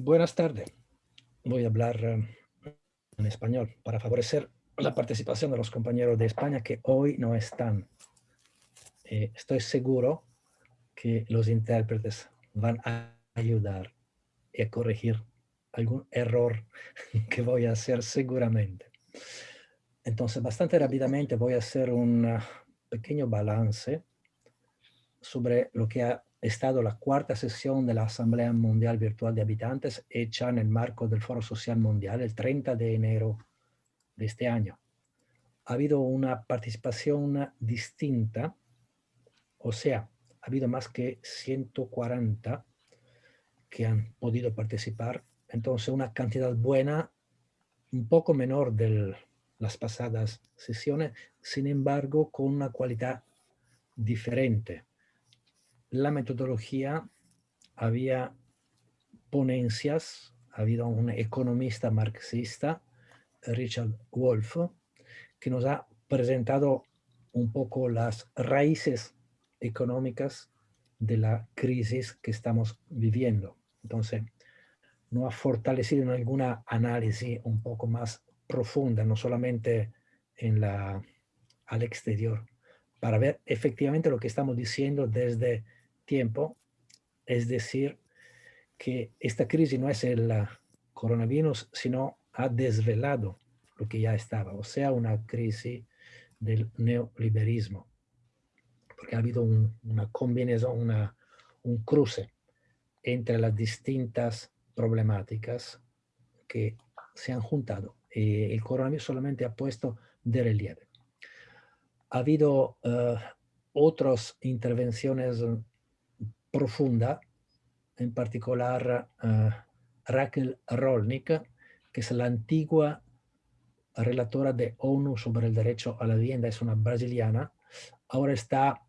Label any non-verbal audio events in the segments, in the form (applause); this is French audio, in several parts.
Buenas tardes. Voy a hablar eh, en español para favorecer la participación de los compañeros de España que hoy no están. Eh, estoy seguro que los intérpretes van a ayudar y a corregir algún error (laughs) que voy a hacer seguramente. Entonces, bastante rápidamente voy a hacer un uh, pequeño balance sobre lo que ha estado la cuarta sesión de la Asamblea Mundial Virtual de Habitantes hecha en el marco del Foro Social Mundial el 30 de enero de este año. Ha habido una participación distinta, o sea, ha habido más que 140 que han podido participar, entonces una cantidad buena, un poco menor de las pasadas sesiones, sin embargo con una cualidad diferente la metodología había ponencias, ha habido un economista marxista, Richard Wolff, que nos ha presentado un poco las raíces económicas de la crisis que estamos viviendo. Entonces, no ha fortalecido en alguna análisis un poco más profunda, no solamente en la, al exterior, para ver efectivamente lo que estamos diciendo desde tiempo, es decir, que esta crisis no es el coronavirus, sino ha desvelado lo que ya estaba, o sea, una crisis del neoliberalismo, porque ha habido una combinación, una, un cruce entre las distintas problemáticas que se han juntado. Y el coronavirus solamente ha puesto de relieve. Ha habido uh, otras intervenciones profunda, en particular uh, Raquel Rolnik, que es la antigua relatora de ONU sobre el derecho a la vivienda, es una brasiliana, ahora está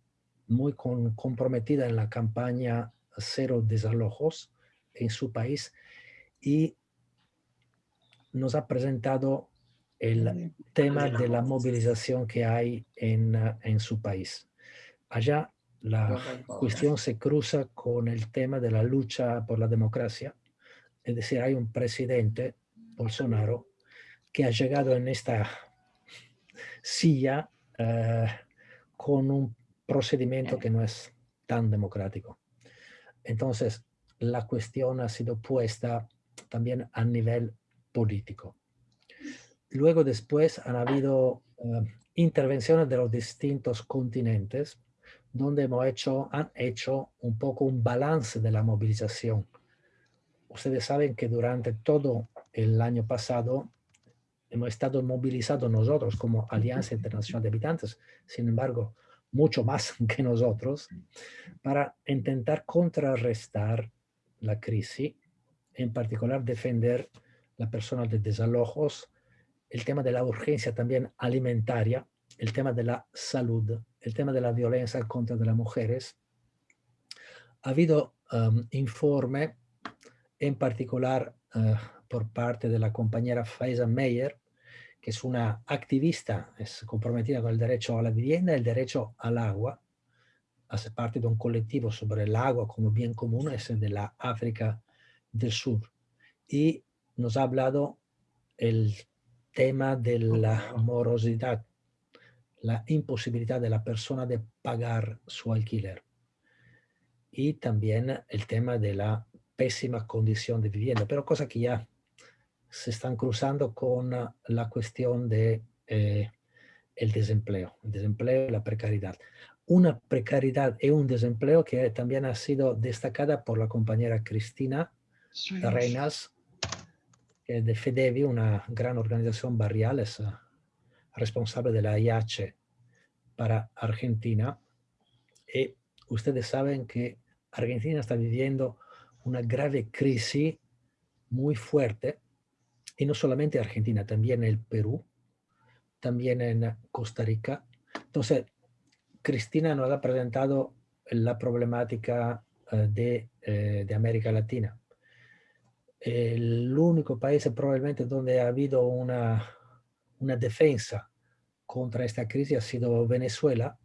muy con, comprometida en la campaña Cero Desalojos en su país y nos ha presentado el tema de la movilización que hay en, en su país. Allá la cuestión se cruza con el tema de la lucha por la democracia. Es decir, hay un presidente, Bolsonaro, que ha llegado en esta silla eh, con un procedimiento que no es tan democrático. Entonces, la cuestión ha sido puesta también a nivel político. Luego después han habido eh, intervenciones de los distintos continentes donde hemos hecho, han hecho un poco un balance de la movilización. Ustedes saben que durante todo el año pasado hemos estado movilizados nosotros como Alianza Internacional de Habitantes, sin embargo, mucho más (laughs) que nosotros, para intentar contrarrestar la crisis, en particular defender la persona de desalojos, el tema de la urgencia también alimentaria, el tema de la salud, el tema de la violencia contra las mujeres, ha habido um, informe, en particular uh, por parte de la compañera Faiza Meyer, que es una activista, es comprometida con el derecho a la vivienda y el derecho al agua, hace parte de un colectivo sobre el agua como bien común, es de la África del Sur. Y nos ha hablado el tema de la morosidad la imposibilidad de la persona de pagar su alquiler. Y también el tema de la pésima condición de vivienda, pero cosa que ya se están cruzando con la cuestión de eh, el desempleo, el desempleo y la precariedad. Una precariedad y un desempleo que también ha sido destacada por la compañera Cristina Reinas, de FEDEVI, una gran organización barrial, es responsable de la IH para Argentina. Y ustedes saben que Argentina está viviendo una grave crisis muy fuerte, y no solamente Argentina, también el Perú, también en Costa Rica. Entonces, Cristina nos ha presentado la problemática eh, de, eh, de América Latina. El único país probablemente donde ha habido una, una defensa contra esta crisis ha sido Venezuela,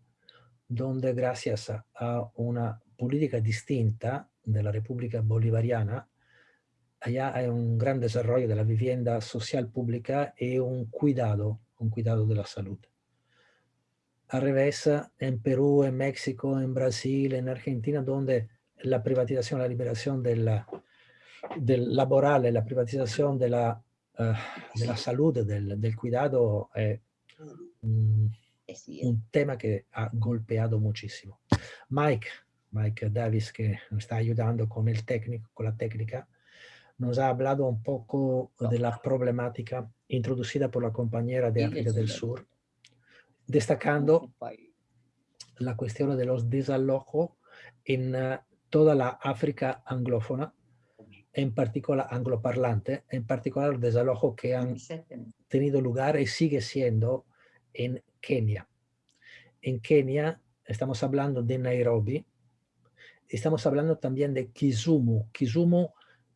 donde gracias a una política distinta de la República Bolivariana allá hay un gran desarrollo de la vivienda social pública y un cuidado, un cuidado de la salud. Al revés, en Perú, en México, en Brasil, en Argentina, donde la privatización, la liberación de la, del laboral, la privatización de la, uh, de la salud, del, del cuidado, è un, un tema que ha golpeado muchísimo. Mike, Mike Davis, que nos está ayudando con, el técnico, con la técnica, nos ha hablado un poco de la problemática introducida por la compañera de África del Sur, destacando la cuestión de los desalojos en uh, toda la África anglófona, en particular angloparlante, en particular los desalojos que han tenido lugar y sigue siendo en Kenia. En Kenia estamos hablando de Nairobi, estamos hablando también de Kisumu. Kisumu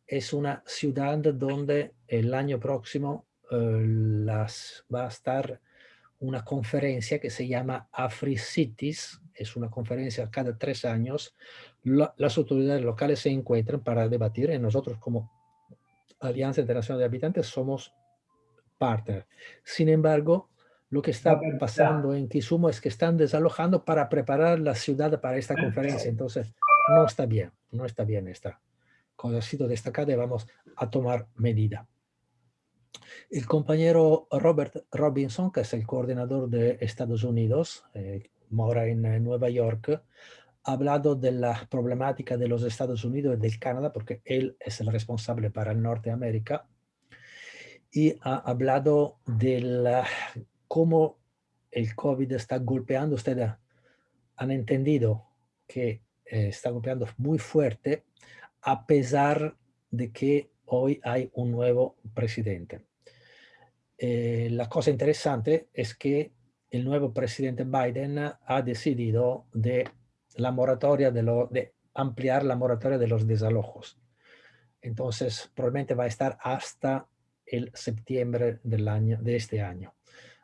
es una ciudad donde el año próximo uh, las, va a estar una conferencia que se llama AfriCities, es una conferencia cada tres años, la, las autoridades locales se encuentran para debatir y nosotros como Alianza Internacional de Habitantes somos partner. Sin embargo, lo que está pasando en Kisumu es que están desalojando para preparar la ciudad para esta conferencia, entonces no está bien, no está bien esta cosa ha sido destacada y vamos a tomar medida. El compañero Robert Robinson, que es el coordinador de Estados Unidos, eh, mora en, en, Nueva York, hablado de la problemática de los Estados Unidos y del Canadá, porque él es el responsable para Norteamérica, y ha hablado de cómo el COVID está golpeando. Ustedes han entendido que eh, está golpeando muy fuerte, a pesar de que hoy hay un nuevo presidente. Eh, la cosa interesante es que el nuevo presidente Biden ha decidido de, la moratoria de, ampliar la moratoria de los desalojos. Entonces, probablemente va a estar hasta el septiembre del año, de este año.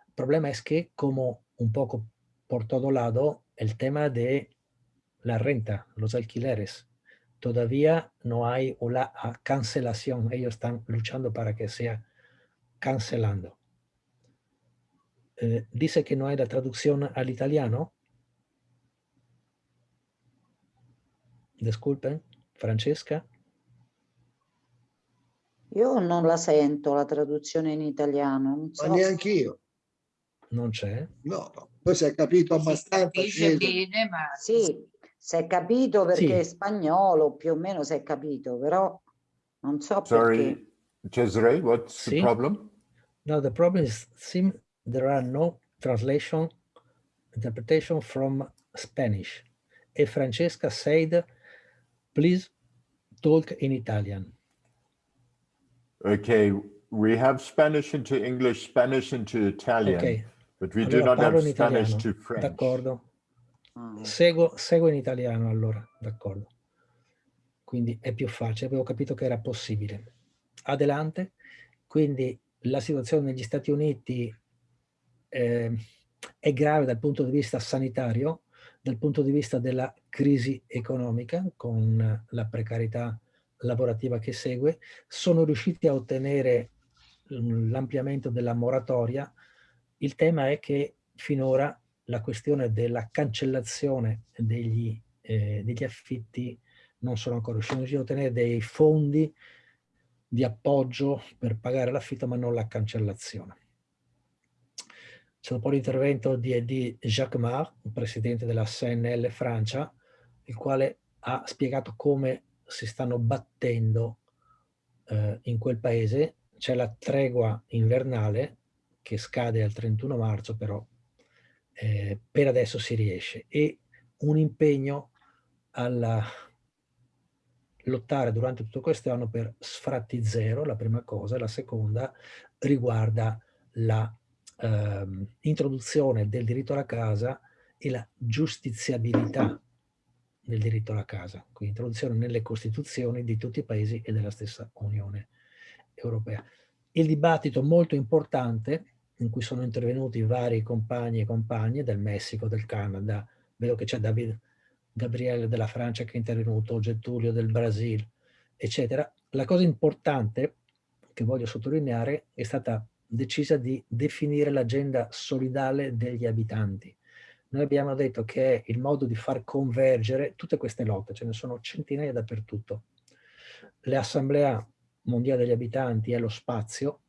El problema es que, como un poco por todo lado, el tema de la renta, los alquileres, todavía no hay una cancelación. Ellos están luchando para que sea cancelando. Eh, dice que no hay la traducción al italiano. Disculpen, Francesca. Io non la sento la traduzione in italiano. Non so. Ma neanche io. Non c'è? No, no. Poi si è capito abbastanza. Dice bene, ma sì, si è capito perché Sì. è spagnolo, più o meno si è capito, però non so perché. Sorry, Cesare, what's the Sì. problem? No, the problem is sim there are no translation interpretation from Spanish. E Francesca said, please talk in Italian. Okay, we have Spanish into English, Spanish into Italian, Ok, but we do allora not parlo have Spanish italiano. to French. D'accordo. Ah, Seguo, seguo in italiano allora, d'accordo. Quindi è più facile, avevo capito che era possibile. Adelante. Quindi la situazione negli Stati Uniti eh, è grave dal punto di vista sanitario, dal punto di vista della crisi economica, con la precarietà lavorativa che segue. Sono riusciti a ottenere mm, l'ampliamento della moratoria. Il tema è che finora la questione della cancellazione degli, eh, degli affitti non sono ancora riusciti a ottenere dei fondi di appoggio per pagare l'affitto ma non la cancellazione. C'è un po' l'intervento di, di Jacques Mar, presidente della CNL Francia, il quale ha spiegato come si stanno battendo eh, in quel paese. C'è la tregua invernale che scade al 31 marzo, però eh, per adesso si riesce e un impegno alla lottare durante tutto questo anno per sfratti zero, la prima cosa, la seconda riguarda la ehm, introduzione del diritto alla casa e la giustiziabilità del diritto alla casa, quindi introduzione nelle costituzioni di tutti i paesi e della stessa Unione Europea. Il dibattito molto importante in cui sono intervenuti vari compagni e compagne del Messico, del Canada, vedo che c'è David Gabriele della Francia che è intervenuto, Getulio del Brasile, eccetera. La cosa importante che voglio sottolineare è stata decisa di definire l'agenda solidale degli abitanti. Noi abbiamo detto che è il modo di far convergere tutte queste lotte, ce ne sono centinaia dappertutto. L'Assemblea Mondiale degli Abitanti è lo spazio,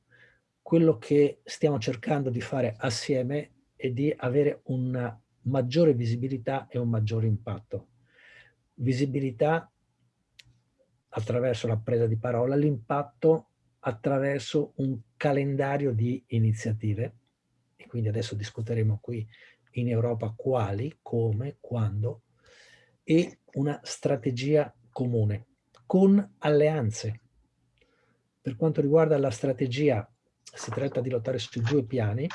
quello che stiamo cercando di fare assieme è di avere una maggiore visibilità e un maggiore impatto. Visibilità attraverso la presa di parola, l'impatto attraverso un calendario di iniziative, e quindi adesso discuteremo qui in Europa quali, come, quando, e una strategia comune, con alleanze. Per quanto riguarda la strategia, si tratta di lottare su due piani,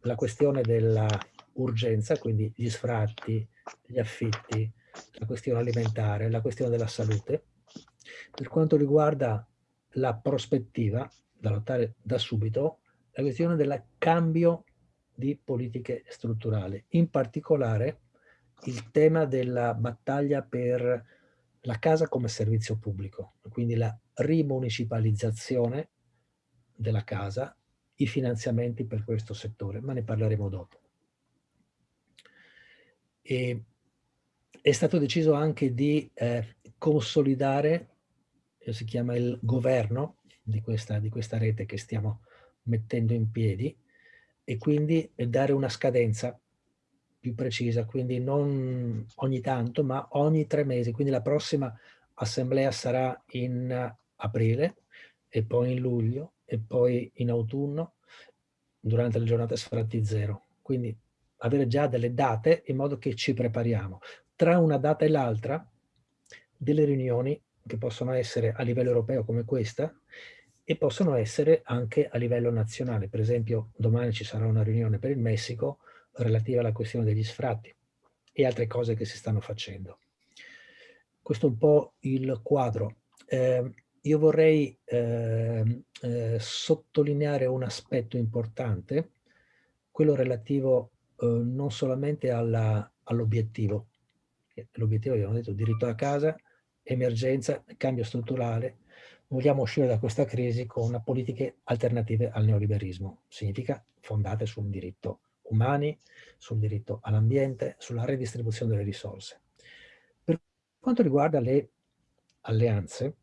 la questione della urgenza, quindi gli sfratti, gli affitti, la questione alimentare, la questione della salute. Per quanto riguarda la prospettiva, da lottare da subito, la questione del cambio di politiche strutturali. In particolare il tema della battaglia per la casa come servizio pubblico, quindi la rimunicipalizzazione della casa, i finanziamenti per questo settore, ma ne parleremo dopo. E è stato deciso anche di eh, consolidare, si chiama il governo di questa, di questa rete che stiamo mettendo in piedi e quindi dare una scadenza più precisa, quindi non ogni tanto, ma ogni tre mesi. Quindi la prossima assemblea sarà in aprile e poi in luglio e poi in autunno durante le giornate sfratti zero. Quindi avere già delle date in modo che ci prepariamo. Tra una data e l'altra, delle riunioni che possono essere a livello europeo come questa e possono essere anche a livello nazionale. Per esempio, domani ci sarà una riunione per il Messico relativa alla questione degli sfratti e altre cose che si stanno facendo. Questo è un po' il quadro. Eh, io vorrei eh, eh, sottolineare un aspetto quello relativo eh, non solamente all'obiettivo. L'obiettivo, abbiamo detto, diritto a casa, emergenza, cambio strutturale. Vogliamo uscire da questa crisi con politiche alternative al neoliberismo. Significa fondate su un diritto umani, sul diritto all'ambiente, sulla redistribuzione delle risorse. Per quanto riguarda le alleanze,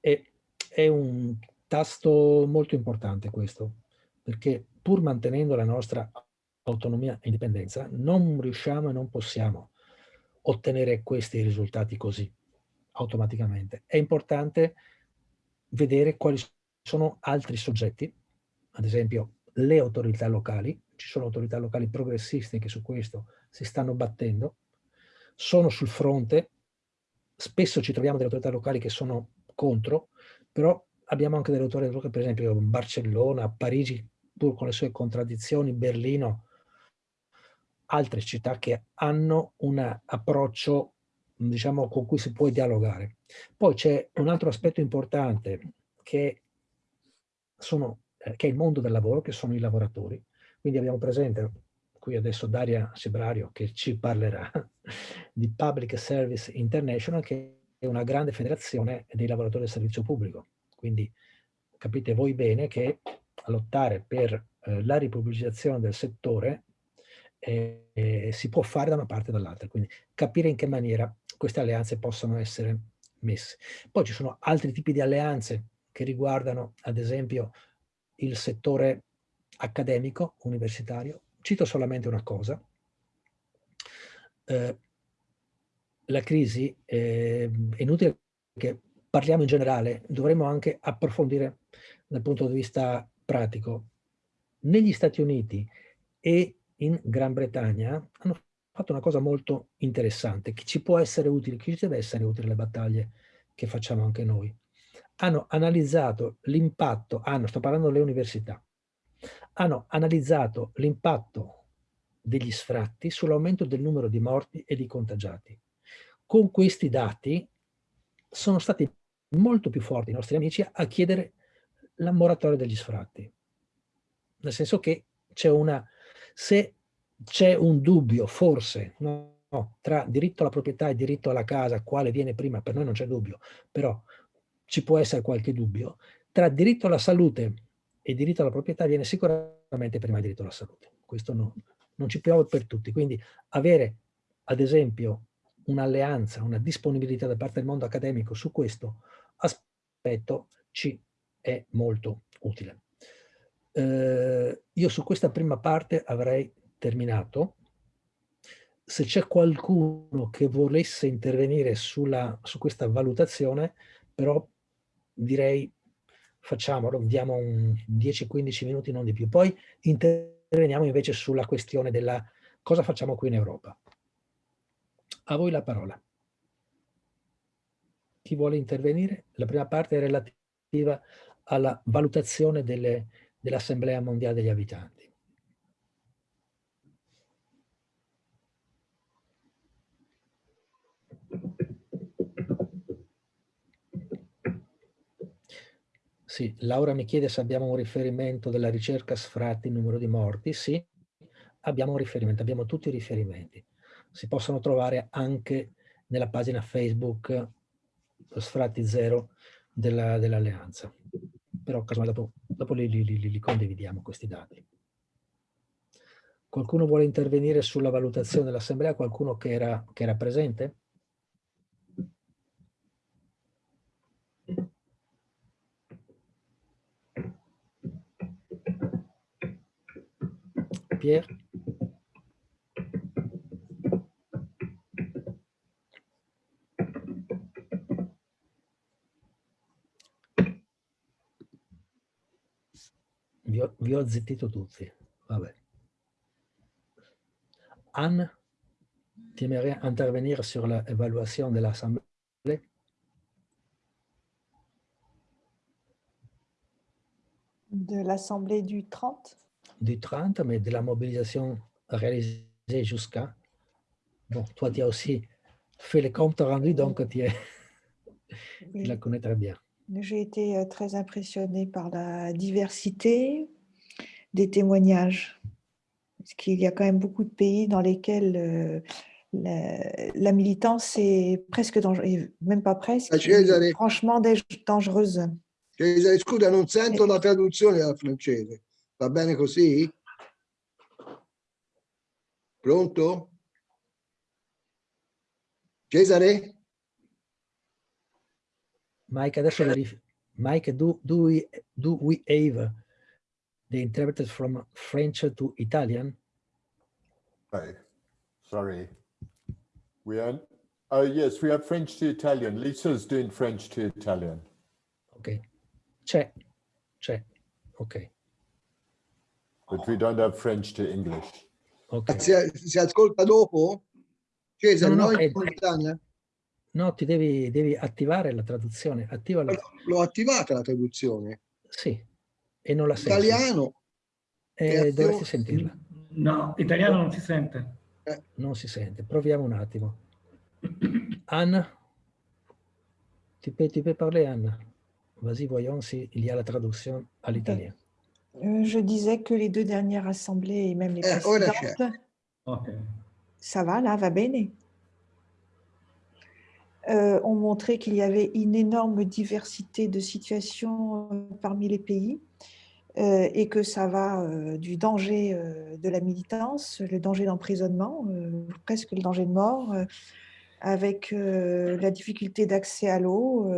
è, è un tasto molto importante questo, perché pur mantenendo la nostra autonomia e indipendenza, non riusciamo e non possiamo ottenere questi risultati così, automaticamente. È importante vedere quali sono altri soggetti, ad esempio le autorità locali, ci sono autorità locali progressiste che su questo si stanno battendo, sono sul fronte, spesso ci troviamo delle autorità locali che sono contro, però abbiamo anche delle autorità locali, per esempio Barcellona, Parigi, pur con le sue contraddizioni, Berlino, altre città che hanno un approccio diciamo, con cui si può dialogare. Poi c'è un altro aspetto importante che, sono, eh, che è il mondo del lavoro, che sono i lavoratori. Quindi abbiamo presente qui adesso Daria Sebrario che ci parlerà (laughs) di Public Service International, che è una grande federazione dei lavoratori del servizio pubblico. Quindi capite voi bene che lottare per eh, la ripubblicizzazione del settore eh, si può fare da una parte e dall'altra, quindi capire in che maniera queste alleanze possono essere messe. Poi ci sono altri tipi di alleanze che riguardano ad esempio il settore accademico, universitario. Cito solamente una cosa. Eh, la crisi, eh, è inutile che parliamo in generale, dovremmo anche approfondire dal punto di vista pratico. Negli Stati Uniti e in Gran Bretagna hanno fatto una cosa molto interessante, che ci può essere utile, che ci deve essere utile le battaglie che facciamo anche noi. Hanno analizzato l'impatto, hanno, sto parlando delle università, hanno analizzato l'impatto degli sfratti sull'aumento del numero di morti e di contagiati. Con questi dati sono stati molto più forti i nostri amici a chiedere la moratoria degli sfratti. Nel senso che c'è una se c'è un dubbio, forse, no? tra diritto alla proprietà e diritto alla casa, quale viene prima, per noi non c'è dubbio, però ci può essere qualche dubbio, tra diritto alla salute e diritto alla proprietà viene sicuramente prima il diritto alla salute. Questo no, non ci piove per tutti. Quindi avere, ad esempio, un'alleanza, una disponibilità da parte del mondo accademico su questo aspetto ci è molto utile. Eh, io su questa prima parte avrei terminato. Se c'è qualcuno che volesse intervenire sulla, su questa valutazione, però direi facciamolo, diamo 10-15 minuti, non di più. Poi interveniamo invece sulla questione della cosa facciamo qui in Europa. A voi la parola. Chi vuole intervenire? La prima parte è relativa alla valutazione dell'Assemblea dell Mondiale degli Abitanti. Sì, Laura mi chiede se abbiamo un riferimento della ricerca sfratti numero di morti. Sì, abbiamo un riferimento, abbiamo tutti i riferimenti. Si possono trovare anche nella pagina Facebook sfratti zero dell'alleanza. Dell Però dopo, dopo li, li, li, li condividiamo questi dati. Qualcuno vuole intervenire sulla valutazione dell'assemblea? Qualcuno che era, che era presente? Pierre Vi ho, vi ho zittito tutti. Vabbè. Anne, tu aimerais intervenir sur l'évaluation de l'Assemblée? De l'Assemblée du 30 du 30, mais de la mobilisation réalisée jusqu'à. Bon, toi, tu as aussi fait les comptes rendus, donc tu, es, (laughs) tu la connais très bien. J'ai été euh, très impressionnée par la diversité des témoignages. Parce qu'il y a quand même beaucoup de pays dans lesquels euh, la, la, militance est presque dangereuse, même pas presque, Cesare, franchement dangereuse. Cesare, scusa, non sento la traduzione dal francese. Va bene così? Pronto? Cesare? Mike, adesso verif Mike, do, do, we, do we have the interpreted from French to Italian? Right. Sorry. We are, oh yes, we have French to Italian. Lisa's doing French to Italian. Ok. C'è, c'è. Ok. But we don't have French to English. Ok. Si, si ascolta dopo? Cesare, No, no, no, è- eh, in simultanea? No, ti devi, devi attivare la traduzione. Attiva la... L'ho attivata la traduzione. Sì. E non la senti. Italiano, Eh, dovresti sentirla. No, italiano non si sente. Non si sente. Proviamo un attimo. Anne Tu peux, tu peux parler, Anne Vas-y, voyons s'il y a la traduction à l'italien. Euh, Je disais que les deux dernières assemblées et même les Eh, ora c'è. précédentes, Ok. ça va là, va bene, euh, ont montré qu'il y avait une énorme diversité de situations euh, parmi les pays euh, et que ça va euh, du danger de la militance, le danger d'emprisonnement, presque le danger de mort, avec la difficulté d'accès à l'eau,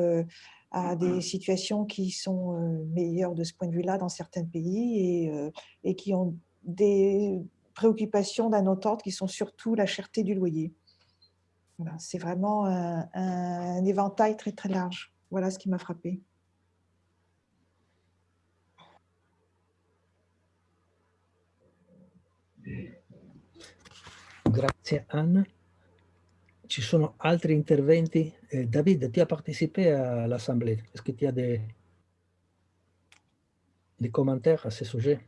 à des situations qui sont meilleures de ce point de vue-là dans certains pays et, et qui ont des préoccupations d'un autre ordre qui sont surtout la cherté du loyer. Voilà, c'est vraiment un, un éventail très très large. Voilà ce qui m'a frappé. Grazie, Anne. Ci sono altri interventi? Eh, David, tu as participé à l'Assemblée. Est-ce que tu as des, des commentaires à ce sujet?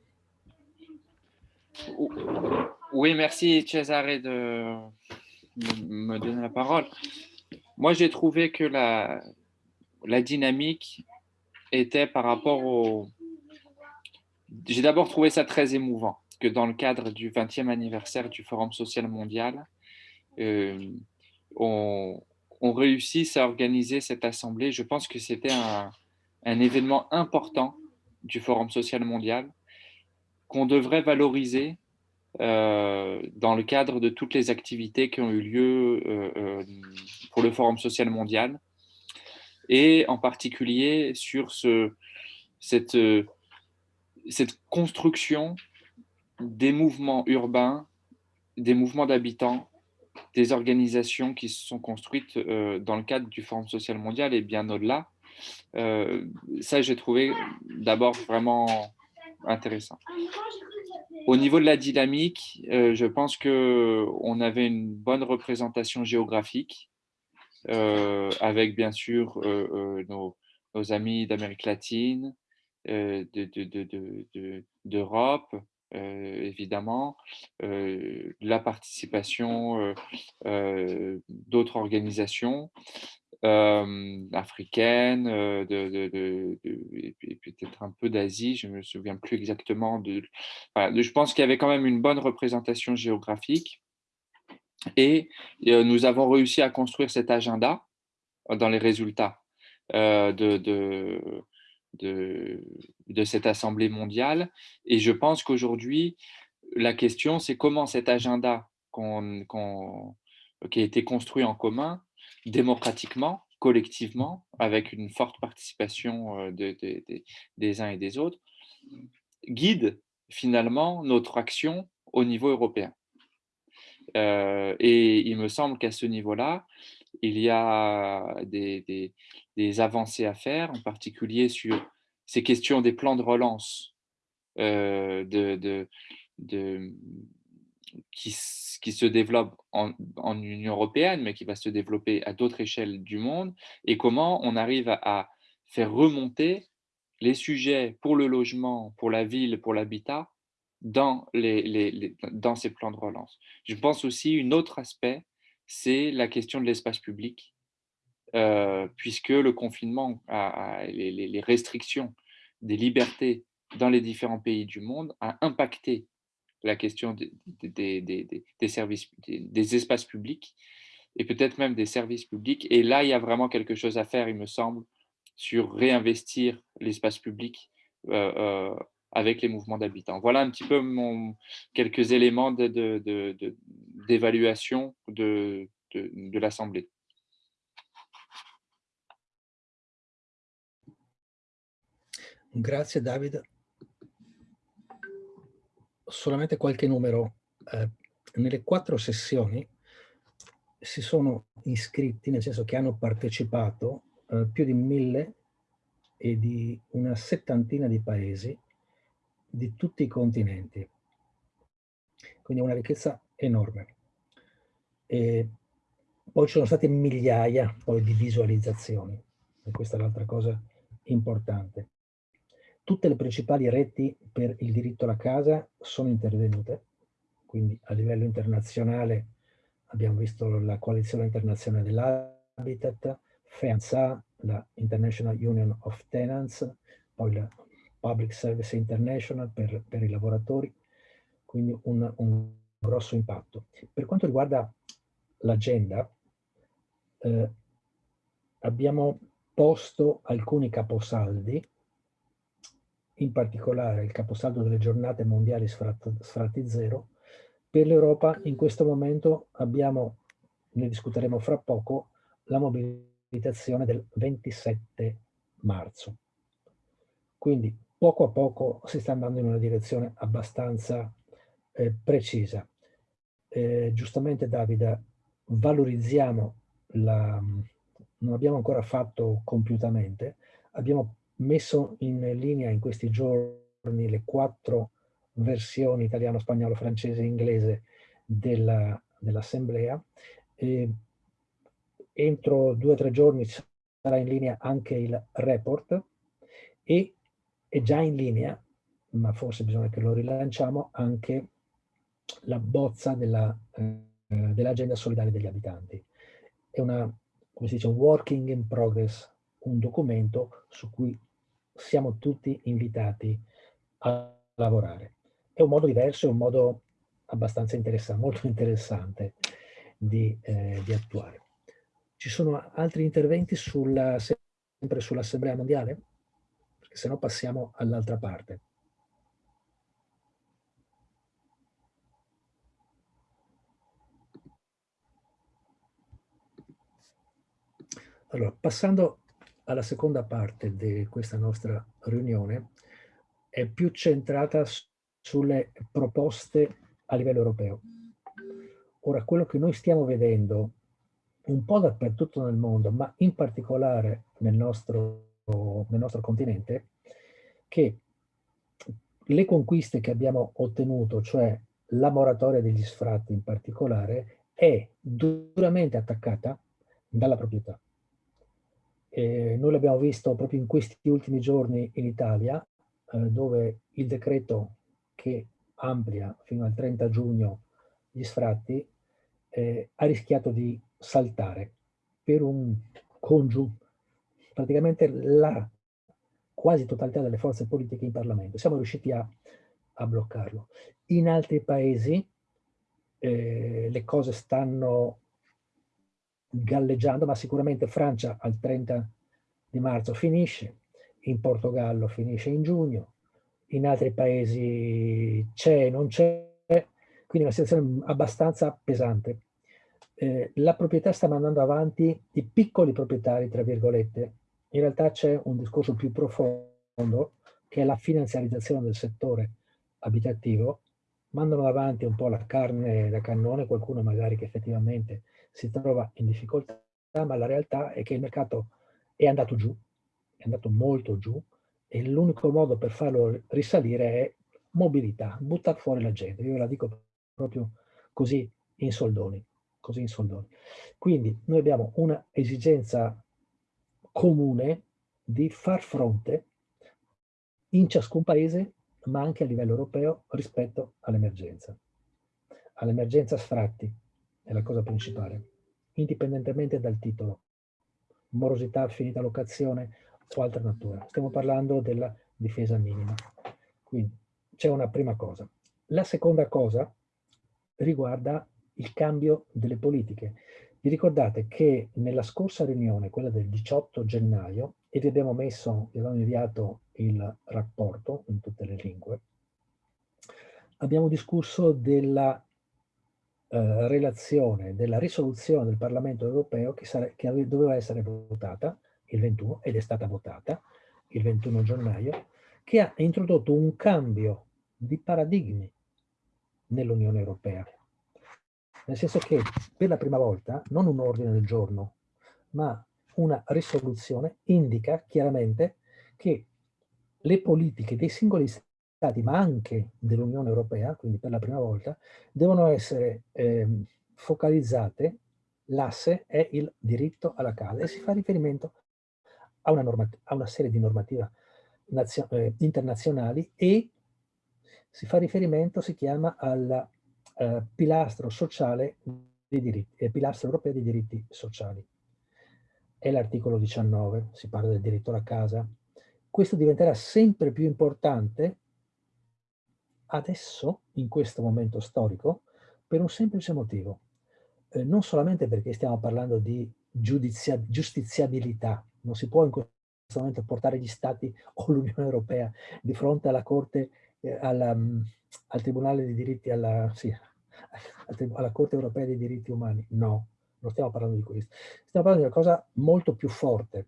Oui, merci Cesare de me donner la parole. Moi, j'ai trouvé que la, la dynamique était par rapport au... J'ai d'abord trouvé ça très émouvant que dans le cadre du 20e anniversaire du Forum social mondial, euh, on, on réussisse à organiser cette assemblée. Je pense que c'était un, un événement important du Forum social mondial qu'on devrait valoriser euh, dans le cadre de toutes les activités qui ont eu lieu euh, euh, pour le Forum social mondial et en particulier sur ce, cette, cette construction des mouvements urbains, des mouvements d'habitants, des organisations qui se sont construites dans le cadre du Forum social mondial et bien au-delà. ça, j'ai trouvé d'abord vraiment intéressant. Au niveau de la dynamique, euh, je pense qu'on avait une bonne représentation géographique, euh, avec bien sûr euh, nos, amis d'Amérique latine, d'Europe, évidemment, la participation d'autres organisations, euh, africaine, euh, de, et peut-être un peu d'Asie, je ne me souviens plus exactement. De, je pense qu'il y avait quand même une bonne représentation géographique. Et euh, nous avons réussi à construire cet agenda dans les résultats de, de, de, cette Assemblée mondiale. Et je pense qu'aujourd'hui, la question, c'est comment cet agenda qui a été construit en commun démocratiquement, collectivement, avec une forte participation euh, des uns et des autres, guide finalement notre action au niveau européen. Euh, et il me semble qu'à ce niveau-là, il y a des, avancées à faire, en particulier sur ces questions des plans de relance euh, de, qui, se développe en, Union européenne, mais qui va se développer à d'autres échelles du monde, et comment on arrive à, faire remonter les sujets pour le logement, pour la ville, pour l'habitat, dans, les, dans ces plans de relance. Je pense aussi un autre aspect, c'est la question de l'espace public, euh, puisque le confinement, les, restrictions des libertés dans les différents pays du monde a impacté la question des, services, des, espaces publics et peut-être même des services publics. Et là, il y a vraiment quelque chose à faire, il me semble, sur réinvestir l'espace public euh, euh, avec les mouvements d'habitants. Voilà un petit peu mon, quelques éléments d'évaluation de, de, l'Assemblée. Grazie David. Solamente qualche numero. Eh, nelle quattro sessioni si sono iscritti, nel senso che hanno partecipato eh, più di mille e di una settantina di paesi di tutti i continenti. Quindi una ricchezza enorme. E poi ci sono state migliaia poi, di visualizzazioni, e questa è l'altra cosa importante. Tutte le principali reti per il diritto alla casa sono intervenute, quindi a livello internazionale abbiamo visto la coalizione internazionale dell'Habitat, FEANSA, la International Union of Tenants, poi la Public Service International per, per i lavoratori, quindi un, un, grosso impatto. Per quanto riguarda l'agenda, eh, abbiamo posto alcuni caposaldi in particolare il caposaldo delle giornate mondiali sfratti zero, per l'Europa in questo momento abbiamo, ne discuteremo fra poco, la mobilitazione del 27 marzo. Quindi poco a poco si sta andando in una direzione abbastanza eh, precisa. Eh, giustamente Davide, valorizziamo la... non abbiamo ancora fatto compiutamente, abbiamo messo in linea in questi giorni le quattro versioni italiano, spagnolo, francese e inglese dell'assemblea. Dell entro due o tre giorni sarà in linea anche il report e è già in linea, ma forse bisogna che lo rilanciamo, anche la bozza dell'agenda eh, dell solidale degli abitanti. È una, come si dice, un working in progress, un documento su cui siamo tutti invitati a lavorare. È un modo diverso, è un modo abbastanza interessante, molto interessante. di, eh, di attuare. Ci sono altri interventi sulla, sempre sull'Assemblea Mondiale? Perché se no passiamo all'altra parte. Allora, passando alla seconda parte di questa nostra riunione, è più centrata sulle proposte a livello europeo. Ora, quello che noi stiamo vedendo un po' dappertutto nel mondo, ma in particolare nel nostro, nel nostro continente, che le conquiste che abbiamo ottenuto, cioè la moratoria degli sfratti in particolare, è duramente attaccata dalla proprietà. Eh, noi l'abbiamo visto proprio in questi ultimi giorni in Italia, eh, dove il decreto che amplia fino al 30 giugno gli sfratti eh, ha rischiato di saltare per un congiu, praticamente la quasi totalità delle forze politiche in Parlamento. Siamo riusciti a, a bloccarlo. In altri paesi eh, le cose stanno galleggiando, ma sicuramente Francia al 30 di marzo finisce, in Portogallo finisce in giugno, in altri paesi c'è, non c'è, quindi una situazione abbastanza pesante. Eh, la proprietà sta mandando avanti i piccoli proprietari, tra virgolette. In realtà c'è un discorso più profondo, che è la finanziarizzazione del settore abitativo. Mandano avanti un po' la carne da cannone, qualcuno magari che effettivamente si trova in difficoltà, ma la realtà è che il mercato è andato giù, è andato molto giù, e l'unico modo per farlo risalire è mobilità, buttare fuori la gente. Io la dico proprio così in soldoni. Così in soldoni. Quindi noi abbiamo una esigenza comune di far fronte in ciascun paese, ma anche a livello europeo, rispetto all'emergenza. All'emergenza sfratti è la cosa principale, indipendentemente dal titolo. Morosità, finita locazione, o altra natura. Stiamo parlando della difesa minima. Quindi c'è una prima cosa. La seconda cosa riguarda il cambio delle politiche. Vi ricordate che nella scorsa riunione, quella del 18 gennaio, e vi abbiamo messo, vi abbiamo inviato il rapporto in tutte le lingue, abbiamo discusso della eh, relazione, della risoluzione del Parlamento europeo che, che doveva essere votata il 21, ed è stata votata il 21 gennaio, che ha introdotto un cambio di paradigmi nell'Unione Europea. Nel senso che per la prima volta non un ordine del giorno, ma una risoluzione indica chiaramente che le politiche dei singoli Stati, ma anche dell'Unione Europea, quindi per la prima volta, devono essere eh, focalizzate, l'asse è il diritto alla casa e si fa riferimento a una, a una serie di normative eh, internazionali e si fa riferimento, si chiama al eh, pilastro sociale dei diritti, eh, pilastro europeo dei diritti sociali. È l'articolo 19, si parla del diritto alla casa. Questo diventerà sempre più importante adesso, in questo momento storico, per un semplice motivo. Eh, non solamente perché stiamo parlando di giudizia, giustiziabilità, non si può in questo momento portare gli Stati o l'Unione Europea di fronte alla Corte, eh, alla, mm, al Tribunale dei diritti, alla, sì, alla Corte Europea dei diritti umani. No, non stiamo parlando di questo. Stiamo parlando di una cosa molto più forte.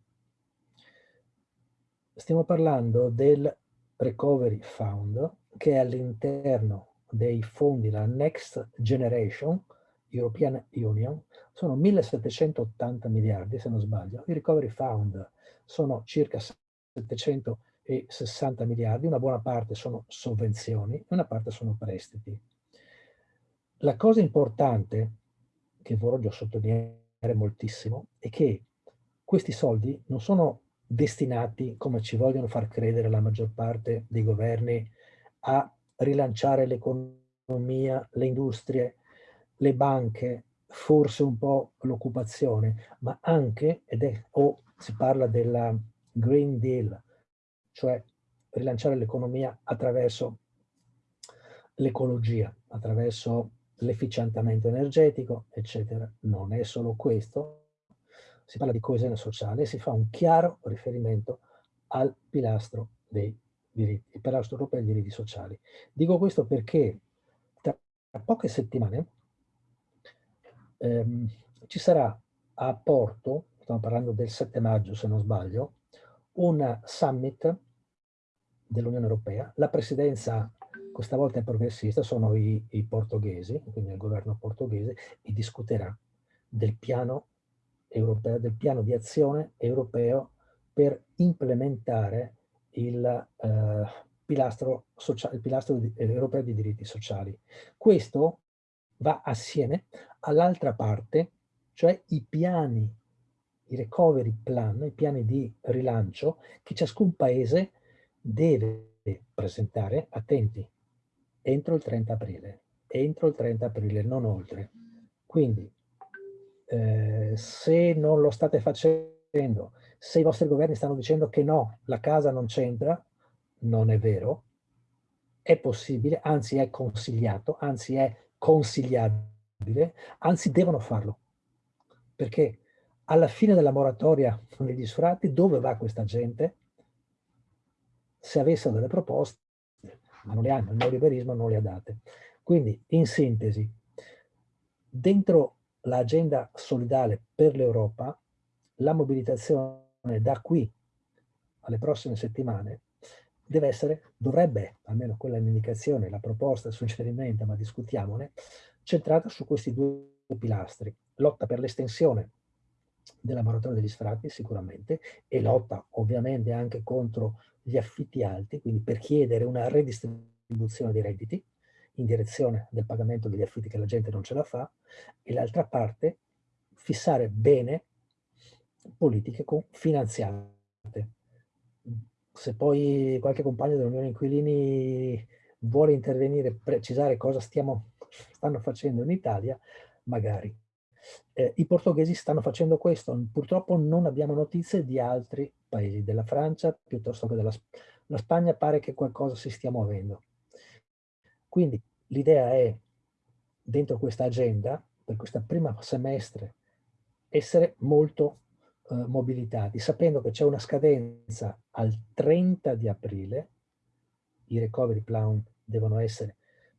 Stiamo parlando del Recovery Fund, che è all'interno dei fondi, la Next Generation, European Union, sono 1780 miliardi, se non sbaglio. Il Recovery Fund sono circa 760 miliardi, una buona parte sono sovvenzioni e una parte sono prestiti. La cosa importante, che voglio sottolineare moltissimo, è che questi soldi non sono destinati, come ci vogliono far credere la maggior parte dei governi, a rilanciare l'economia, le industrie, le banche, forse un po' l'occupazione, ma anche, ed è, o si parla della Green Deal, cioè rilanciare l'economia attraverso l'ecologia, attraverso l'efficientamento energetico, eccetera. Non è solo questo, si parla di coesione sociale si fa un chiaro riferimento al pilastro dei diritti, il pilastro europeo dei diritti sociali. Dico questo perché tra poche settimane ehm, ci sarà a Porto, stiamo parlando del 7 maggio se non sbaglio, un summit dell'Unione Europea. La presidenza questa volta è progressista, sono i, i portoghesi, quindi il governo portoghese, e discuterà del piano europeo, del piano di azione europeo per implementare il, eh, pilastro, sociale, il pilastro europeo di diritti sociali. Questo va assieme all'altra parte, cioè i piani, i recovery plan, i piani di rilancio che ciascun paese deve presentare, attenti, entro il 30 aprile, entro il 30 aprile, non oltre. Quindi, eh, se non lo state facendo, se i vostri governi stanno dicendo che no, la casa non c'entra, non è vero, è possibile, anzi è consigliato, anzi è consigliabile, anzi devono farlo. Perché alla fine della moratoria degli sfratti, dove va questa gente? Se avessero delle proposte, ma non le hanno, il neoliberismo non le ha date. Quindi, in sintesi, dentro l'agenda solidale per l'Europa, la mobilitazione da qui alle prossime settimane deve essere, dovrebbe, almeno quella è l'indicazione, la proposta, il suggerimento, ma discutiamone, centrata su questi due pilastri. Lotta per l'estensione della maratona degli sfratti sicuramente e lotta ovviamente anche contro gli affitti alti, quindi per chiedere una redistribuzione dei redditi in direzione del pagamento degli affitti che la gente non ce la fa e l'altra parte fissare bene politiche finanziate. Se poi qualche compagno dell'Unione Inquilini vuole intervenire, precisare cosa stiamo, (laughs) stanno facendo in Italia, magari. Eh, I portoghesi stanno facendo questo, purtroppo non abbiamo notizie di altri paesi, della Francia piuttosto che della la Spagna pare che qualcosa si stia muovendo. Quindi l'idea è, dentro questa agenda, per questa prima semestre, essere molto eh, mobilitati, sapendo che c'è una scadenza al 30 di aprile, i recovery plan devono essere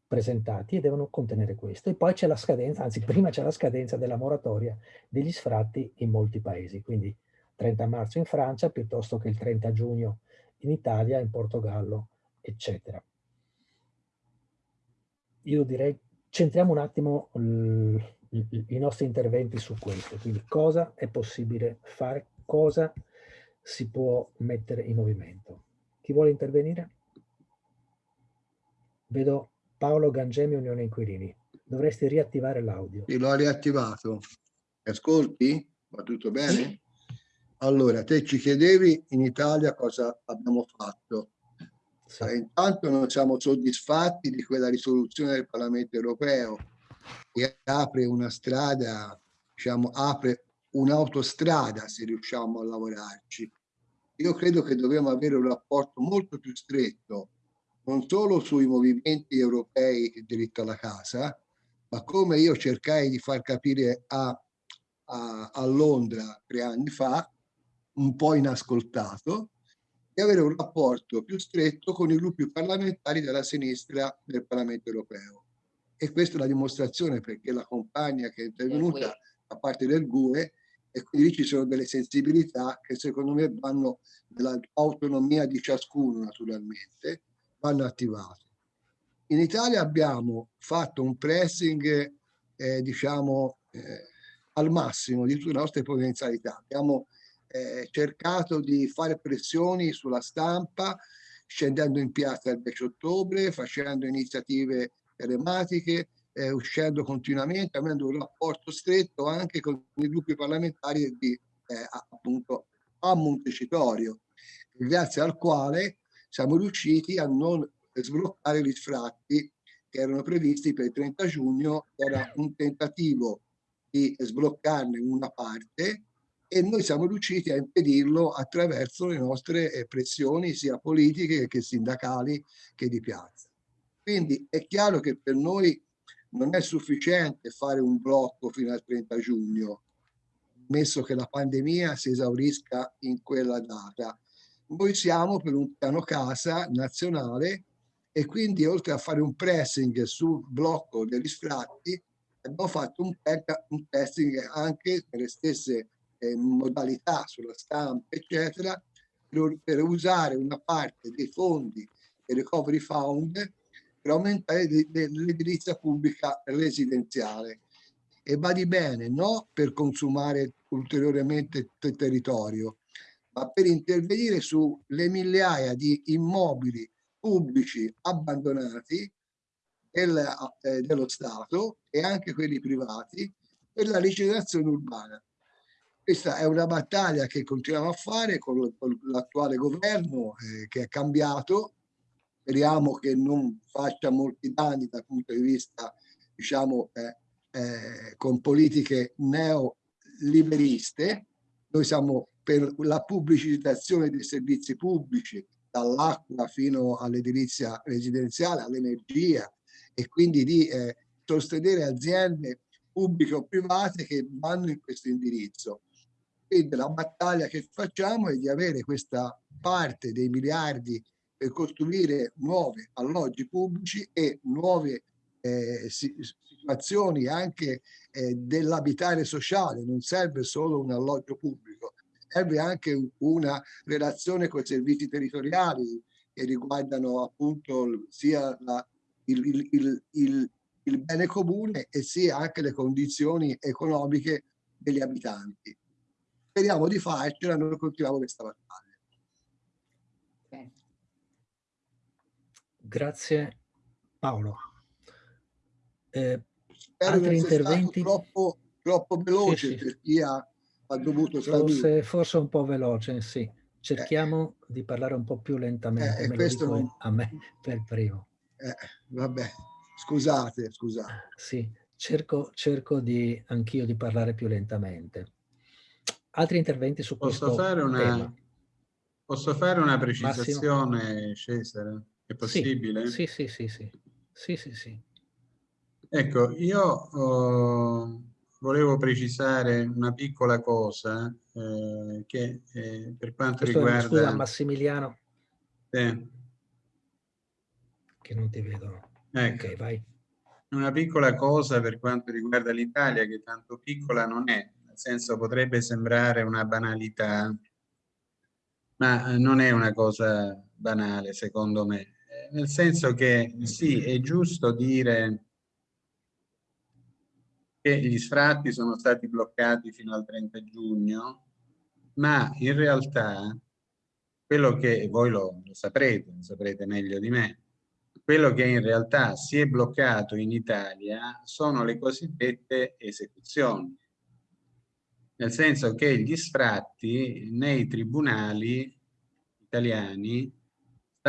presentati e devono contenere questo. E poi c'è la scadenza, anzi (laughs) prima c'è la scadenza della moratoria degli sfratti in molti paesi, quindi 30 marzo in Francia piuttosto che il 30 giugno in Italia, in Portogallo, eccetera. Io direi, centriamo un attimo i nostri interventi su questo, quindi cosa è possibile fare, cosa si può mettere in movimento. Chi vuole intervenire? Vedo Paolo Gangemi, Unione Inquilini. Dovresti riattivare l'audio. Sì, l'ho riattivato. Ascolti? Va tutto bene? Allora, te ci chiedevi in Italia cosa abbiamo fatto. Sì. Intanto non siamo soddisfatti di quella risoluzione del Parlamento europeo che apre una strada, diciamo, apre un'autostrada se riusciamo a lavorarci. Io credo che dobbiamo avere un rapporto molto più stretto non solo sui movimenti europei e diritto alla casa, ma come io cercai di far capire a, a, a Londra tre anni fa, un po' inascoltato, di avere un rapporto più stretto con i gruppi parlamentari della sinistra del Parlamento europeo. E questa è la dimostrazione perché la compagna che è intervenuta a parte del GUE e quindi ci sono delle sensibilità che secondo me vanno nell'autonomia di ciascuno naturalmente vanno attivate. In Italia abbiamo fatto un pressing, eh, diciamo, eh, al massimo di tutte le nostre potenzialità. Abbiamo eh, cercato di fare pressioni sulla stampa, scendendo in piazza il 10 ottobre, facendo iniziative telematiche, eh, uscendo continuamente, avendo un rapporto stretto anche con i gruppi parlamentari di eh, appunto a Montecitorio, grazie al quale siamo riusciti a non sbloccare gli sfratti che erano previsti per il 30 giugno, era un tentativo di sbloccarne una parte e noi siamo riusciti a impedirlo attraverso le nostre eh, pressioni sia politiche che sindacali che di piazza. Quindi è chiaro che per noi non è sufficiente fare un blocco fino al 30 giugno, messo che la pandemia si esaurisca in quella data. Noi siamo per un piano casa nazionale e quindi oltre a fare un pressing sul blocco degli sfratti, abbiamo fatto un, un testing anche per le stesse eh, modalità sulla stampa, eccetera, per, per usare una parte dei fondi del Recovery Fund per aumentare l'edilizia pubblica residenziale. E va di bene, no per consumare ulteriormente il territorio, ma per intervenire sulle migliaia di immobili pubblici abbandonati del, eh, dello Stato e anche quelli privati per la rigenerazione urbana. Questa è una battaglia che continuiamo a fare con, l'attuale governo eh, che è cambiato speriamo che non faccia molti danni dal punto di vista, diciamo, eh, eh, con politiche neoliberiste. Noi siamo per la pubblicizzazione dei servizi pubblici, dall'acqua fino all'edilizia residenziale, all'energia, e quindi di eh, sostenere aziende pubbliche o private che vanno in questo indirizzo. Quindi la battaglia che facciamo è di avere questa parte dei miliardi per costruire nuovi alloggi pubblici e nuove eh, situazioni anche eh, dell'abitare sociale. Non serve solo un alloggio pubblico, serve anche una relazione con i servizi territoriali che riguardano appunto sia la, il, il, il, il bene comune e sia anche le condizioni economiche degli abitanti. Speriamo di farcela, noi continuiamo questa battaglia. Grazie Paolo. Eh, altri interventi? Troppo, troppo veloce sì, sì. per chi ha, ha dovuto forse, forse un po' veloce, sì. Cerchiamo eh. di parlare un po' più lentamente, eh, me questo non... a me per primo. Eh, vabbè, scusate, scusate. Sì, cerco, cerco di anch'io di parlare più lentamente. Altri interventi su posso questo fare una, tema? Posso fare una precisazione, Massimo? Cesare? È possibile? Sì, sì, sì, sì. Sì, sì, sì. Ecco, io oh, volevo precisare una piccola cosa eh, che eh, per quanto Questo riguarda... Scusa Massimiliano. Eh. Che non ti vedo. Ecco. Ok, vai. Una piccola cosa per quanto riguarda l'Italia, che tanto piccola non è, nel senso potrebbe sembrare una banalità, ma non è una cosa banale secondo me nel senso che sì, è giusto dire che gli sfratti sono stati bloccati fino al 30 giugno, ma in realtà quello che voi lo, lo saprete, lo saprete meglio di me, quello che in realtà si è bloccato in Italia sono le cosiddette esecuzioni. Nel senso che gli sfratti nei tribunali italiani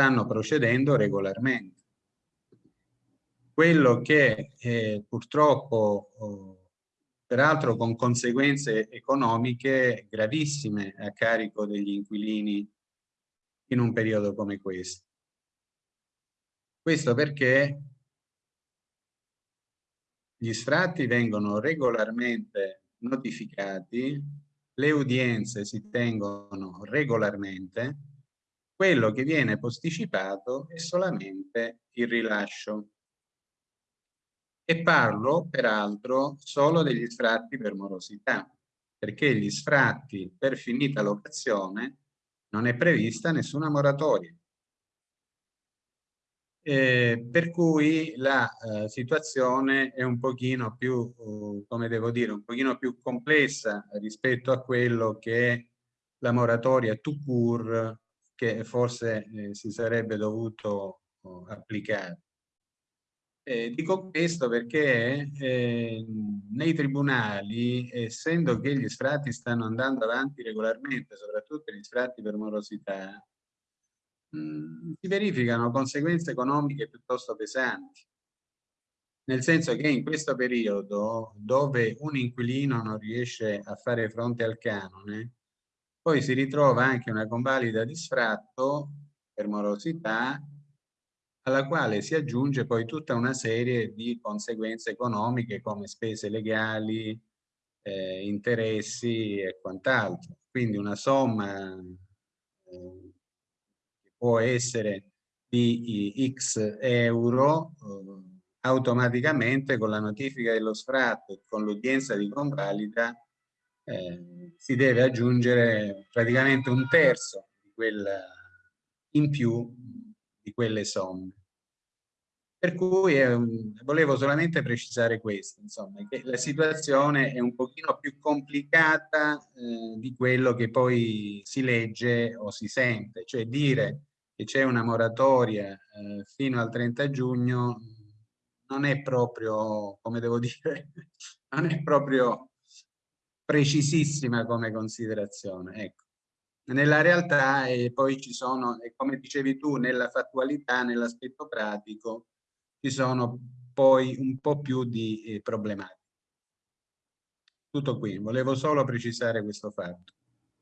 stanno procedendo regolarmente. Quello che eh, purtroppo, oh, peraltro con conseguenze economiche gravissime a carico degli inquilini in un periodo come questo. Questo perché gli sfratti vengono regolarmente notificati, le udienze si tengono regolarmente quello che viene posticipato è solamente il rilascio. E parlo, peraltro, solo degli sfratti per morosità, perché gli sfratti per finita locazione non è prevista nessuna moratoria. Eh, per cui la eh, situazione è un pochino più, uh, come devo dire, un pochino più complessa rispetto a quello che la moratoria to cure che forse eh, si sarebbe dovuto oh, applicare. Eh, dico questo perché eh, nei tribunali, essendo che gli sfratti stanno andando avanti regolarmente, soprattutto gli sfratti per morosità, mm, si verificano conseguenze economiche piuttosto pesanti. Nel senso che in questo periodo, dove un inquilino non riesce a fare fronte al canone, poi si ritrova anche una convalida di sfratto per morosità alla quale si aggiunge poi tutta una serie di conseguenze economiche come spese legali, eh, interessi e quant'altro. Quindi una somma eh, che può essere di x euro eh, automaticamente con la notifica dello sfratto e con l'udienza di convalida eh, si deve aggiungere praticamente un terzo di quella in più di quelle somme. Per cui eh, volevo solamente precisare questo, insomma, che la situazione è un pochino più complicata eh, di quello che poi si legge o si sente, cioè dire che c'è una moratoria eh, fino al 30 giugno non è proprio, come devo dire, (laughs) non è proprio precisissima come considerazione. Ecco. Nella realtà e poi ci sono, come dicevi tu, nella fattualità, nell'aspetto pratico, ci sono poi un po' più di eh, problematiche. Tutto qui, volevo solo precisare questo fatto.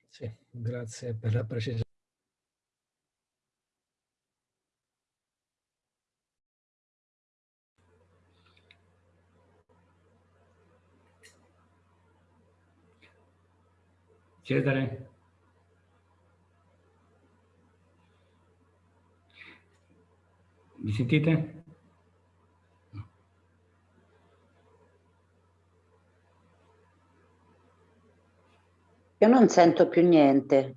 Sì, grazie per la precisione. Cesare? Mi sentite? Io non sento più niente.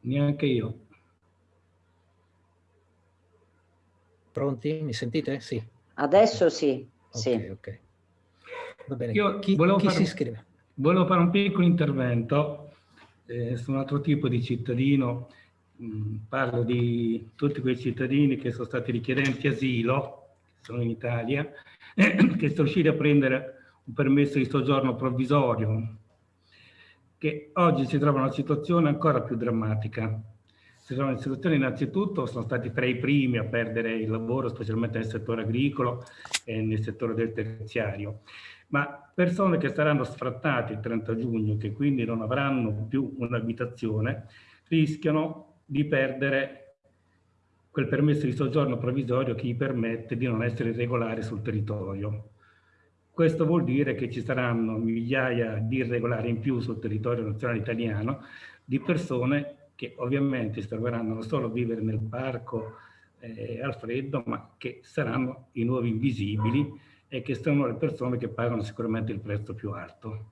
Neanche io. Pronti? Mi sentite? Sì. Adesso sì, Ok, sì. ok. Va bene. Io chi volevo chi fare si iscrive? Volevo fare un piccolo intervento eh, su un altro tipo di cittadino. Mm, Parlo di tutti quei cittadini che sono stati richiedenti asilo, sono in Italia, (clears throat) che sono riusciti a prendere un permesso di soggiorno provvisorio, che oggi si trovano in una situazione ancora più drammatica. Si trovano in situazione innanzitutto, sono stati tra i primi a perdere il lavoro, specialmente nel settore agricolo e nel settore del terziario ma persone che saranno sfrattate il 30 giugno, che quindi non avranno più un'abitazione, rischiano di perdere quel permesso di soggiorno provvisorio che gli permette di non essere irregolari sul territorio. Questo vuol dire che ci saranno migliaia di irregolari in più sul territorio nazionale italiano, di persone che ovviamente si troveranno non solo a vivere nel parco eh, al freddo, ma che saranno i nuovi invisibili e che sono le persone che pagano sicuramente il prezzo più alto.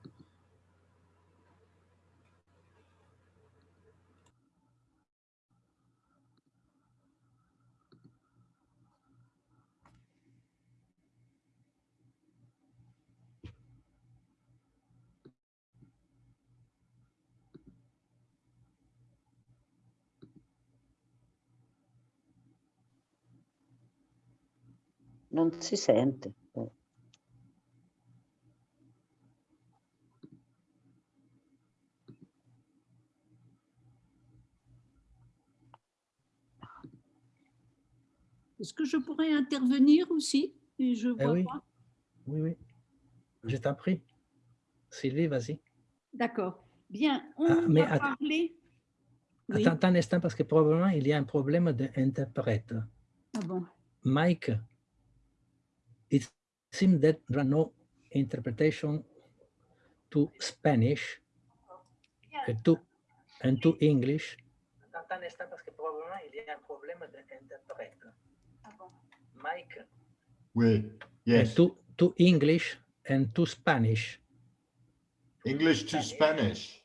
Non si sente. Est-ce que je pourrais intervenir aussi? Et Je Eh vois oui. pas. Oui, oui. Je t'en prie. Sylvie, vas-y. D'accord. Bien, on Ah, mais va attends. parler. Oui. Attends un instant parce que probablement il y a un problème d'interprète. Ah bon. Mike, it seems that there are no interpretation to Spanish and to, and to English. Attends un instant parce que probablement il y a un problème d'interprète. Mike, Oui, yes. to, to English and to Spanish. English to Spanish.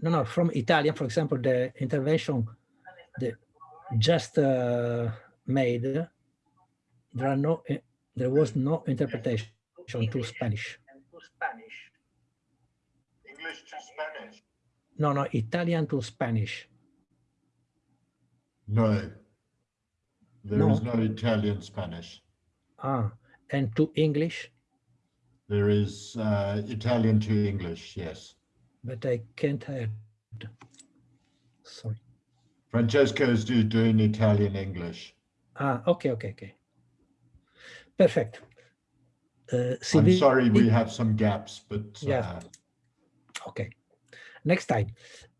No, no, from Italian, for example, the intervention the just uh, made, there are no, eh, there was no interpretation to Spanish. English to Spanish. No, no, Italian to Spanish. No. There is No. no Italian Spanish. Ah, and to English, There is uh, Italian to English, yes. but I can't add. Sorry. Francesco is do- doing Italian English. Ah, okay, okay, okay. Perfect. Uh, I'm sorry, we have some gaps, but Yeah. uh, OK. Next time.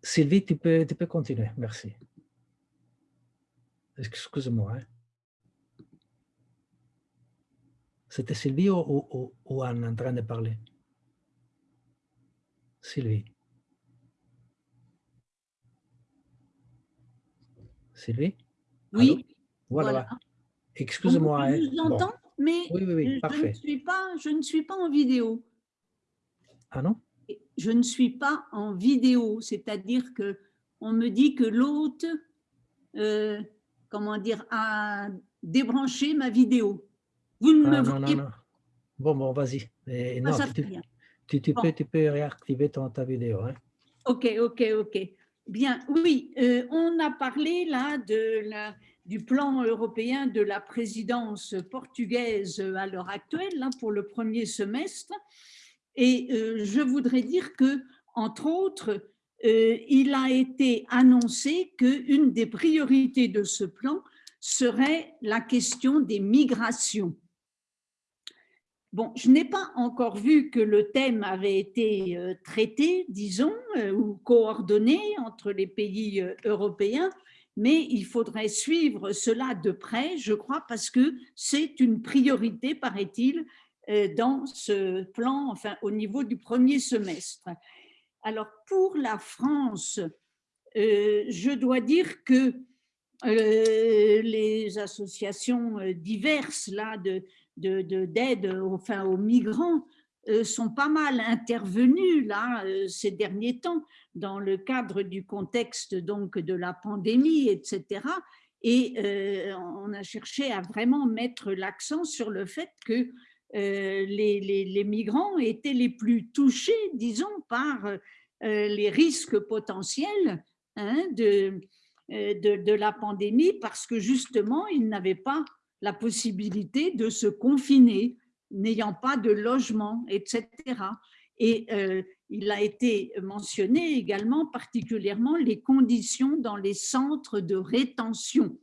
Sylvie, tu peux, tu peux continuer. Merci. Excuse-moi. hein. C'était Sylvie ou, ou- ou- ou Anne en train de parler Sylvie. Sylvie Oui, Allô Voilà. voilà. Excuse-moi. Je hein. vous Bon. mais Oui, oui, oui, je, ne suis pas, je ne suis pas en vidéo. Ah non? Je ne suis pas en vidéo, c'est-à-dire que on me dit que l'hôte, euh, comment dire, a débranché ma vidéo. Vous ne Ah, non, non, voyez non. Bon, bon, vas-y. Ça tu, tu- rien. tu- tu Bon. peux, tu peux réactiver ton, ta vidéo. Hein? Ok, ok, ok. Bien, oui, euh, on a parlé là de la, du plan européen de la présidence portugaise à l'heure actuelle, là, pour le premier semestre. Et euh, je voudrais dire que, entre autres, euh, il a été annoncé qu'une des priorités de ce plan serait la question des migrations. Bon, je n'ai pas encore vu que le thème avait été euh, traité, disons, euh, ou coordonné entre les pays euh, européens, mais il faudrait suivre cela de près, je crois, parce que c'est une priorité, paraît-il, dans ce plan, enfin, au niveau du premier semestre. Alors, pour la France, je dois dire que les associations diverses là, de, de- de- d'aide enfin, aux migrants euh, sont pas mal intervenues là, euh, ces derniers temps dans le cadre du contexte donc, de la pandémie, etc. Et euh, on a cherché à vraiment mettre l'accent sur le fait que les, migrants étaient les plus touchés, disons, par les risques potentiels hein, de, de, de la pandémie parce que justement, ils n'avaient pas la possibilité de se confiner, n'ayant pas de logement, etc. Et euh, il a été mentionné également particulièrement les conditions dans les centres de rétention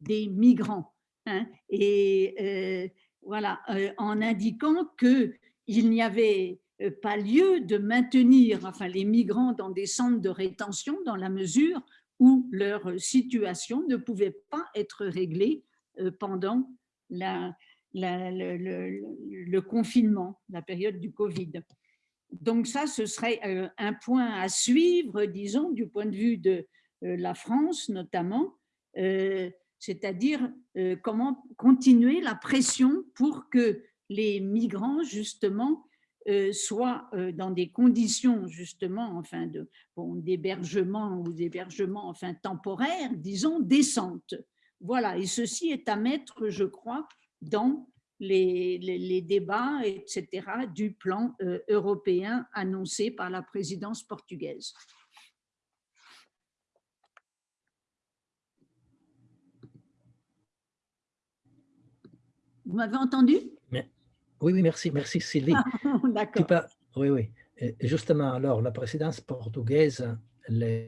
des migrants. hein. et euh, voilà, euh, en indiquant qu'il n'y avait pas lieu de maintenir enfin, les migrants dans des centres de rétention dans la mesure où leur situation ne pouvait pas être réglée pendant la- la- le, confinement, la période du Covid. Donc ça, ce serait euh, un point à suivre, disons, du point de vue de euh, la France notamment, euh, c'est-à-dire euh, comment continuer la pression pour que les migrants, justement, euh, soient euh, dans des conditions, justement, enfin, d'hébergement ou d'hébergement, enfin, temporaire, disons, décentes. Voilà, et ceci est à mettre, je crois, dans les, les- les débats, etc., du plan euh, européen annoncé par la présidence portugaise. Vous m'avez entendu? Oui, oui, merci, merci Sylvie. (laughs) Tu D'accord. Oui, oui. Justement, alors, la présidence portugaise, le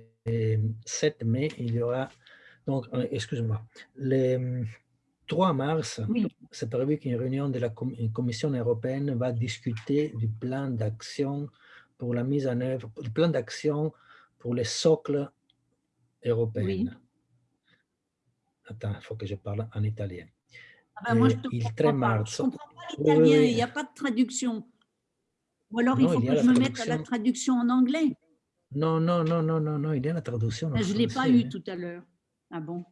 7 mai, il y aura, donc, euh, excuse-moi, le 3 mars, Oui. c'est prévu qu'une réunion de la Commission européenne va discuter du plan d'action pour la mise en œuvre, du plan d'action pour les socles européens. Attends, il faut que je parle en italien. Ah ben, moi, je ne il comprends 3 pas. Je marzo. comprends pas Oui, oui, l'italien, oui. il n'y a pas de traduction. Ou alors, il faut il que je me mette à la traduction. en anglais. Non, non, non, non, non, non, il y a la traduction. en Ben, Je ne l'ai pas eu tout à l'heure. Ah bon?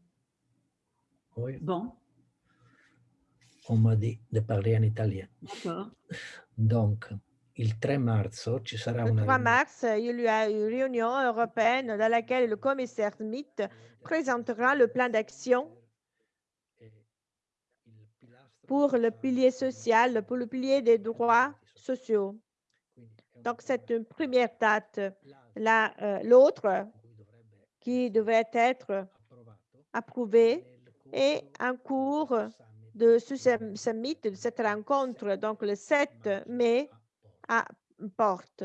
Oui, Bon, on m'a dit de parler en italien. d'accord. Donc, il 3 marzo ci sarà Le una 3 riunione. mars, il y a une réunion européenne dans laquelle le commissaire Smith présentera le plan d'action pour le pilier social, pour le pilier des droits sociaux. Donc, c'est une première date. La- euh, L'autre, qui devrait être approuvé, est en cours de ce summit, de cette rencontre, donc le 7 mai à Porte.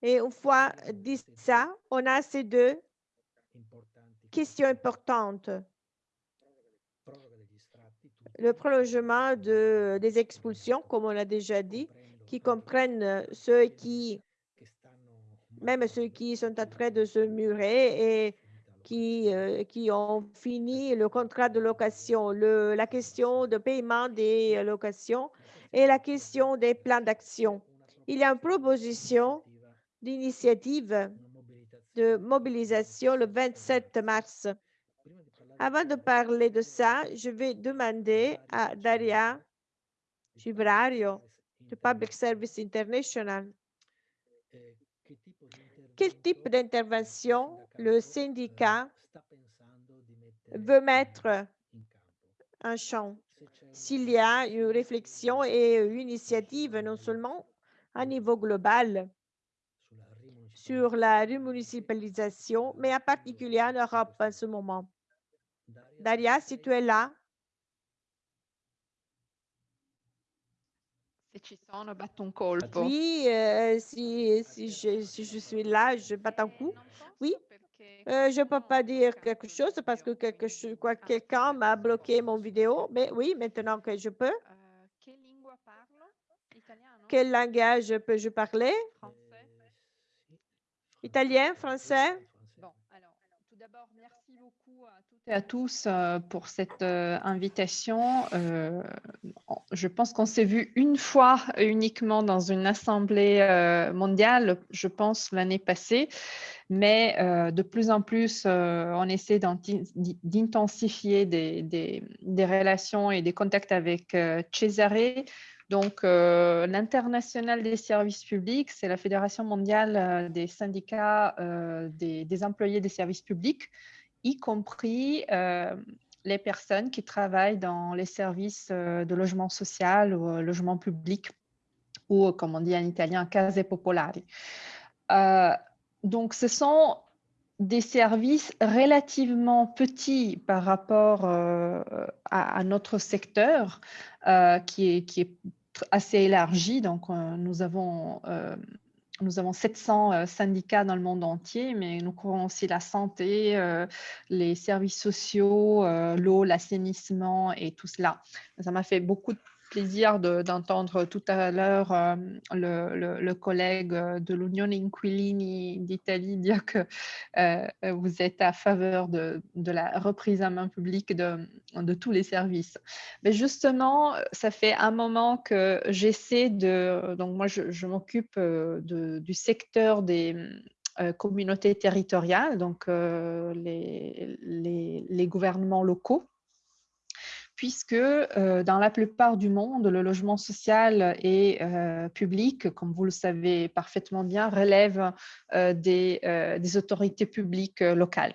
Et une fois dit ça, on a ces deux questions importantes. Le prolongement de, des expulsions, comme on l'a déjà dit, qui comprennent ceux qui, même ceux qui sont en train de se murer et qui, euh, qui ont fini le contrat de location, le, la question de paiement des locations et la question des plans d'action. Il y a une proposition d'initiative de mobilisation le 27 mars. Avant de parler de ça, je vais demander à Daria Gibrario de Public Service International quel type d'intervention le syndicat veut mettre en champ? S'il y a une réflexion et une initiative non seulement à niveau global sur la remunicipalisation, mais en particulier en Europe en ce moment. Daria, si tu es là. Se ci sono, batto un colpo. Oui, euh, si, si, je, si je suis là, je batte un coup. Oui, euh, je ne peux pas dire quelque chose parce que quelque quelqu'un m'a bloqué mon vidéo, mais oui, maintenant que je peux. Quel langage peux-je parler? Italien, français? Bon, alors, tout d'abord, à tous euh, pour cette euh, invitation. Euh, je pense qu'on s'est vu une fois uniquement dans une assemblée mondiale, je pense l'année passée, mais de plus en plus, on essaie d'intensifier des, relations et des contacts avec Cesare. Donc, l'international des services publics, c'est la Fédération mondiale des syndicats des employés des services publics, y compris euh, les personnes qui travaillent dans les services euh, de logement social ou euh, logement public, ou comme on dit en italien, case popolari. Euh, donc, ce sont des services relativement petits par rapport à, notre secteur, qui est, qui est assez élargi. Donc, nous avons, nous avons 700 euh, syndicats dans le monde entier, mais nous couvrons aussi la santé, euh, les services sociaux, euh, l'eau, l'assainissement et tout cela. Ça m'a fait beaucoup de plaisir de- d'entendre tout à l'heure euh, le, le- collègue euh, de l'Union Inquilini d'Italie dire que euh, vous êtes à faveur de, de la reprise en main publique de, de tous les services. Mais justement, ça fait un moment que j'essaie de... Donc moi, je, m'occupe du secteur des communautés territoriales, donc les- les gouvernements locaux puisque euh, dans la plupart du monde, le logement social et euh, public, comme vous le savez parfaitement bien, relève euh, des, autorités publiques locales,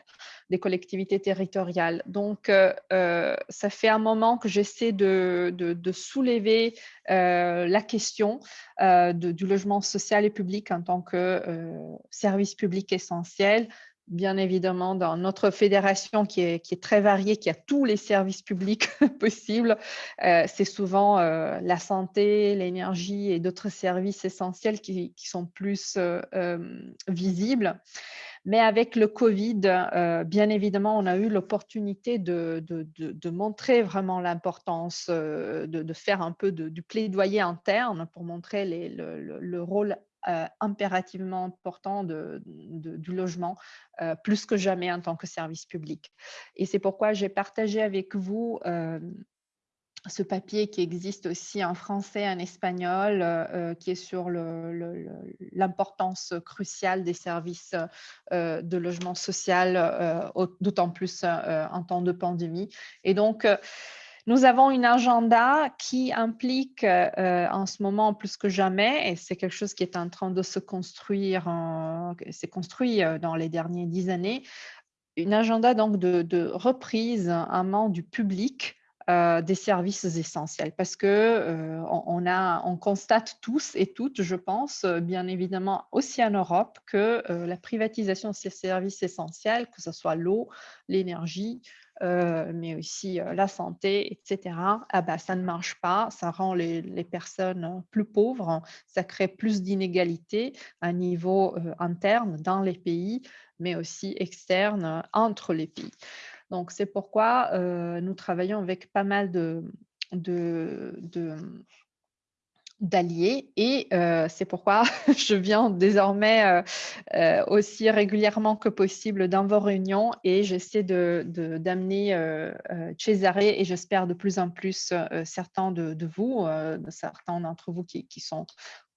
des collectivités territoriales. Donc, ça fait un moment que j'essaie de, soulever la question du logement social et public en tant que service public essentiel bien évidemment, dans notre fédération qui est, très variée, qui a tous les services publics (laughs) possibles, euh, c'est souvent euh, la santé, l'énergie et d'autres services essentiels qui, sont plus euh, visibles. Mais avec le Covid, bien évidemment, on a eu l'opportunité de, montrer vraiment l'importance, de, faire un peu du plaidoyer interne pour montrer le, le- le rôle euh, impérativement important du logement, euh, plus que jamais en tant que service public. Et c'est pourquoi j'ai partagé avec vous euh, ce papier qui existe aussi en français, en espagnol, qui est sur l'importance cruciale des services de logement social, au- d'autant plus en temps de pandémie. Et donc, nous avons une agenda qui implique euh, en ce moment plus que jamais, et c'est quelque chose qui est en train de se construire, s'est construit euh, dans les dernières dix années, une agenda de, reprise en main du public euh, des services essentiels. Parce que on, constate tous et toutes, je pense, bien évidemment aussi en Europe, que la privatisation de ces services essentiels, que ce soit l'eau, l'énergie, euh, mais aussi euh, la santé, etc., ah bah, ça ne marche pas, ça rend les, personnes euh, plus pauvres, ça crée plus d'inégalités à niveau interne dans les pays, mais aussi externe entre les pays. Donc, c'est pourquoi nous travaillons avec pas mal de, d'alliés et euh, c'est pourquoi (laughs) je viens désormais euh, euh, aussi régulièrement que possible dans vos réunions et j'essaie d'amener de, d'amener Cesare et j'espère de plus en plus certains de, de vous, certains d'entre vous qui, sont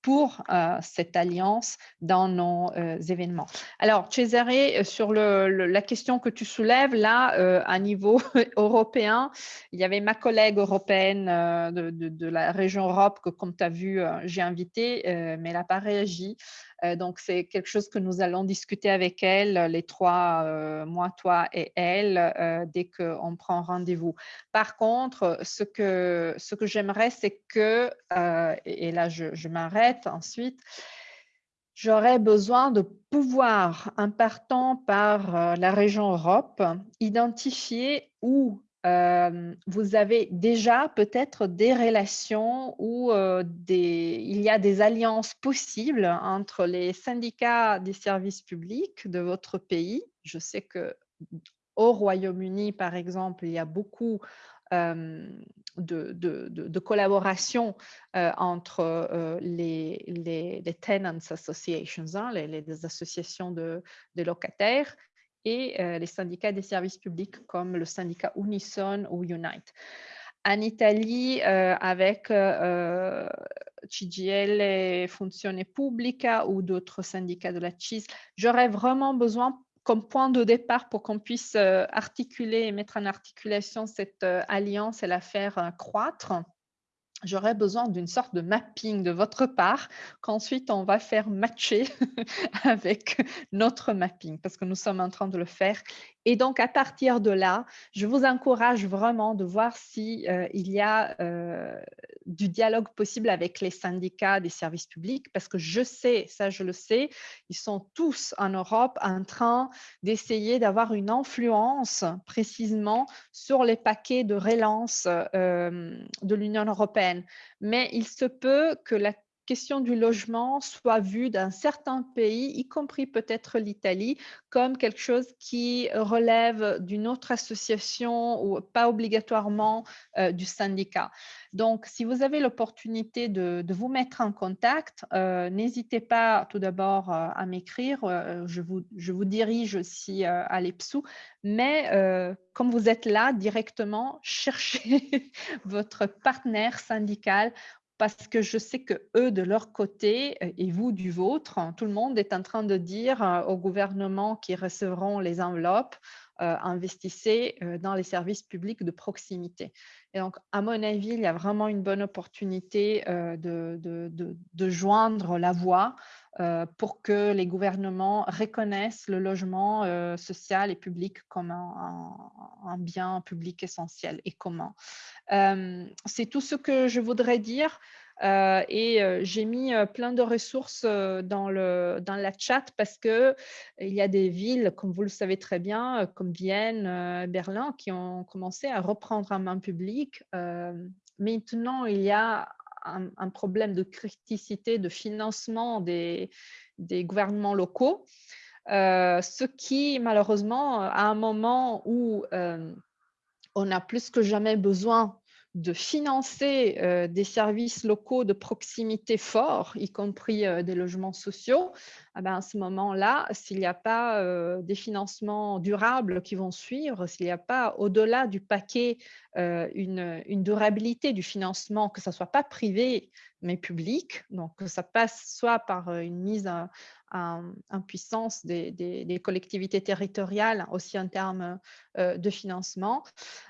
pour euh, cette alliance dans nos euh, événements. Alors, Cesare, euh, sur le, la question que tu soulèves, là, à niveau (laughs) européen, il y avait ma collègue européenne de, de, de, la région Europe que, comme tu as vu, j'ai invitée, mais elle n'a pas réagi. Euh, donc, c'est quelque chose que nous allons discuter avec elle, les trois, euh, moi, toi et elle, euh, dès qu'on prend rendez-vous. Par contre, ce que, ce que j'aimerais, c'est que, et là, je m'arrête ensuite, j'aurais besoin de pouvoir, en partant par la région Europe, identifier où vous avez déjà peut-être des relations où des, il y a des alliances possibles entre les syndicats des services publics de votre pays. Je sais que au Royaume-Uni, par exemple, il y a beaucoup de, de, de, collaboration entre les, les, tenants associations, hein, les, associations de, locataires, et euh, les syndicats des services publics comme le syndicat Unison ou Unite. En Italie, euh, avec euh, CGL et Funzione Pubblica ou d'autres syndicats de la CIS, j'aurais vraiment besoin comme point de départ pour qu'on puisse articuler et mettre en articulation cette alliance et la faire croître j'aurais besoin d'une sorte de mapping de votre part qu'ensuite on va faire matcher (laughs) avec notre mapping parce que nous sommes en train de le faire. Et donc, à partir de là, je vous encourage vraiment de voir s'il euh, il y a euh, du dialogue possible avec les syndicats des services publics parce que je sais, ça je le sais, ils sont tous en Europe en train d'essayer d'avoir une influence précisément sur les paquets de relance euh, de l'Union européenne. Mais il se peut que la question du logement soit vue dans certains pays, y compris peut-être l'Italie, comme quelque chose qui relève d'une autre association ou pas obligatoirement euh, du syndicat. Donc, si vous avez l'opportunité de, vous mettre en contact, euh, n'hésitez pas tout d'abord euh, à m'écrire. je, vous, je vous dirige aussi à l'EPSU, mais comme vous êtes là directement, (laughs) cherchez votre partenaire syndical parce que je sais que eux de leur côté euh, et vous du vôtre, tout le monde est en train de dire euh, au gouvernement qui recevront les enveloppes, investissez dans les services publics de proximité. Et donc, à mon avis, il y a vraiment une bonne opportunité de, de, joindre la voie pour que les gouvernements reconnaissent le logement social et public comme un, bien public essentiel et commun. C'est tout ce que je voudrais dire. Euh, et euh, j'ai mis euh, plein de ressources dans, le, dans la chat parce qu'il y a des villes, comme vous le savez très bien, comme Vienne, Berlin, qui ont commencé à reprendre en main publique. maintenant, il y a un, problème de criticité de financement des, des gouvernements locaux, ce qui, malheureusement, à un moment où on a plus que jamais besoin de financer euh, des services locaux de proximité forts, y compris euh, des logements sociaux, ben, à ce moment-là, s'il n'y a pas euh, des financements durables qui vont suivre, s'il n'y a pas au-delà du paquet une, une, durabilité du financement, que ce ne soit pas privé mais public, donc que ça passe soit par une mise en, puissance des, collectivités territoriales, aussi en termes euh, de financement,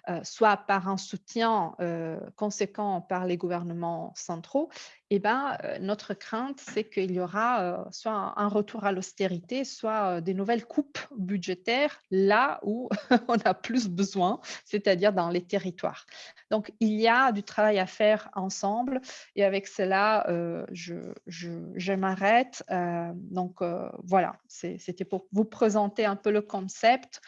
euh, soit par un soutien euh, conséquent par les gouvernements centraux, eh ben, notre crainte, c'est qu'il y aura soit un retour à l'austérité, soit des nouvelles coupes budgétaires là où (laughs) on a plus besoin, c'est-à-dire dans les territoires. Donc, il y a du travail à faire ensemble et avec cela, je, je m'arrête. donc, voilà, c'était pour vous présenter un peu le concept,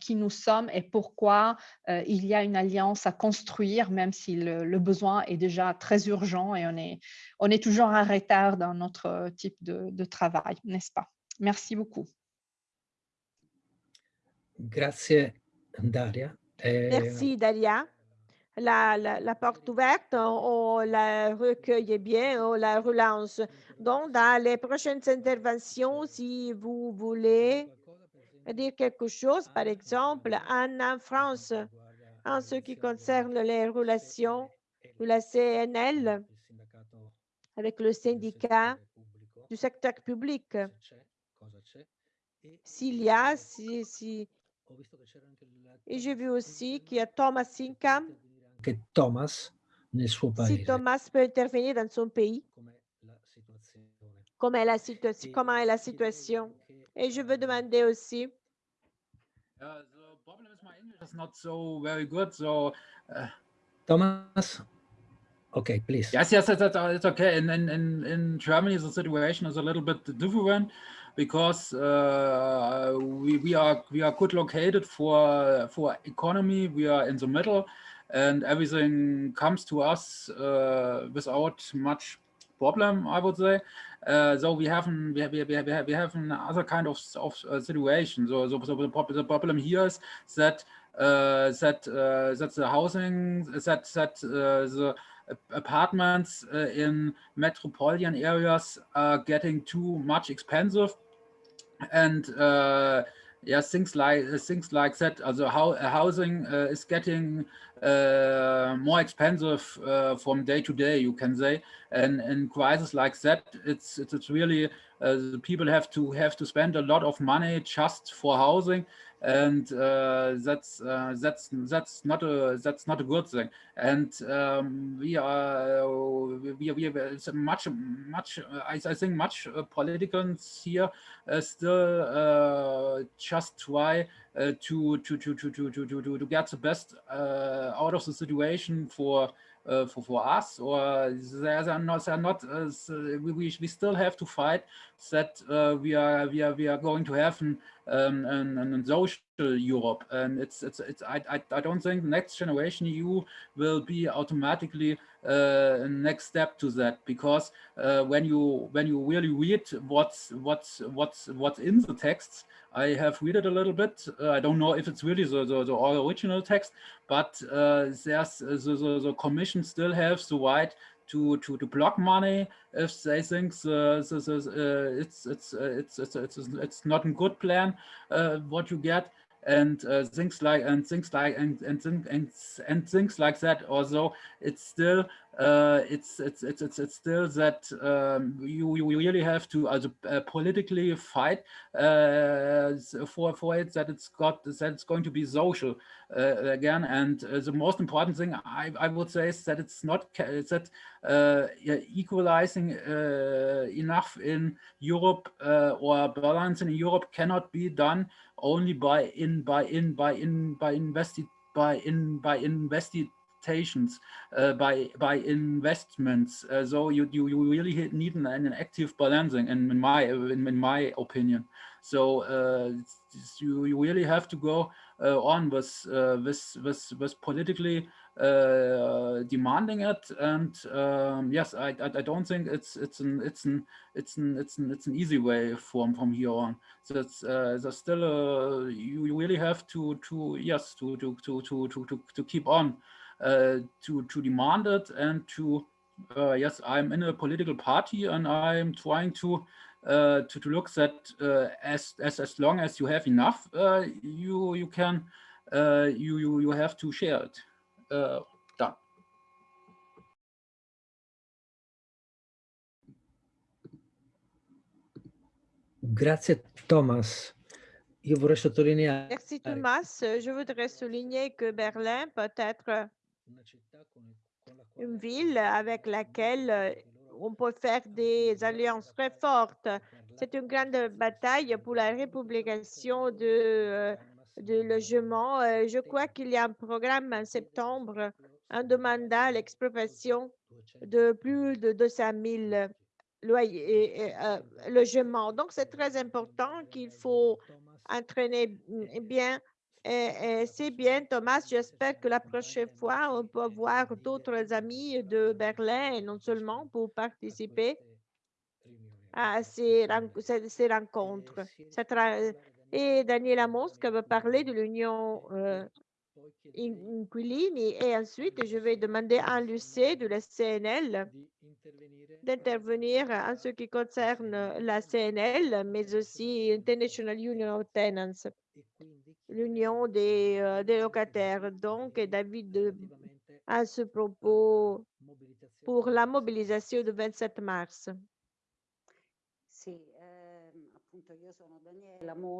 qui nous sommes et pourquoi il y a une alliance à construire, même si le besoin est déjà très urgent et on est on est toujours en retard dans notre euh, type de, travail, n'est-ce pas? Merci beaucoup. Grazie, Daria. Merci, Daria. la, la, la porte ouverte, on, on la recueille bien, on la relance. Donc, dans les prochaines interventions, si vous voulez dire quelque chose, par exemple, en, en France, en ce qui concerne les relations de la CNL avec le syndicat du secteur public. S'il y a, si, si... Et j'ai vu aussi qu'il y a Thomas Sinkham. Che Thomas, nel suo Si paese, Thomas peut intervenir dans son pays, comment est la situation, comment est la situation. Et je veux demander aussi, the problem is my English is not so very good. So Thomas? Okay, please. yes, yes, that's, that's, it's okay. And in in in Germany, the situation is a little bit different because uh, we we are we are good located for for economy. We are in the middle, and everything comes to us uh, without much problem, I would say. Uh, so we have an, we have, we have, we have, we have kind of, of uh, situation. So, so, so the, the problem here is that uh, that uh, that the housing that that the apartments uh, in metropolitan areas are getting too much expensive, and yeah, things like things like that. Also, how housing is getting uh, more expensive uh, from day to day, you can say. And in crisis like that, it's it's, it's really uh, the people have to have to spend a lot of money just for housing, and uh, that's uh, that's that's not a that's not a good thing. And um, we are we we it's much much I, I think much politicians here still just try uh, to, to, to, to, to, to, to, to get the best uh, out of the situation for uh, for, for us or they are not, are not uh, we, we, we still have to fight that uh, we are we are we are going to have an, um, an, an social Europe. And it's it's it's I, I, I don't think the next generation EU will be automatically uh, next step to that because uh, when you when you really read what's what's what's what's in the texts I have read it a little bit. Uh, I don't know if it's really the, the, the original text, but uh, there's the, the, the, commission still has the right to to to block money if they think the, the, the, uh, it's, it's, it's it's it's it's not a good plan uh, what you get and uh, things like and things like and and and and things like that. Although it's still uh, it's, it's it's it's it's still that um, you you really have to also, uh, politically fight uh, for for it that it's got that it's going to be social uh, again. And uh, the most important thing I I would say is that it's not that equalizing enough in Europe or balance in Europe cannot be done only by in by in by in by invested by in by investigations uh, by by investments. So you, you you really need an, an active balancing in, in my in, in my opinion. So uh, you, you really have to go uh, on with with with with politically uh, demanding it. And um, yes I, I, I don't think it's it's an it's an it's an it's an it's an easy way from from here on. So it's uh, there's still uh, you, really have to to yes to to to to to to, to keep on to to demand it and to uh, yes I'm in a political party and I'm trying to uh, to, to look that uh, as, as as long as you have enough uh, you you can uh, you you you have to share it uh, done. Grazie Thomas. Io vorrei sottolineare merci Thomas. Je voudrais souligner que Berlin peut être une ville avec laquelle euh, on peut faire des alliances très fortes. C'est une grande bataille pour la républication de euh, de logement. Euh, je crois qu'il y a un programme en septembre en demandant l'expropriation de plus de 200 000 loyers, euh, logements. Donc, c'est très important qu'il faut entraîner bien. Et, c'est bien, Thomas. J'espère que la prochaine fois, on peut voir d'autres amis de Berlin non seulement pour participer à ces, rencontres. Et Daniela Mosca va parler de l'Union euh, in- inquilini et ensuite je vais demander à l'UC de la CNL d'intervenir en ce qui concerne la CNL, mais aussi International Union of Tenants, l'union des, euh, des locataires. Donc, David, à ce propos, pour la mobilisation du 27 mars.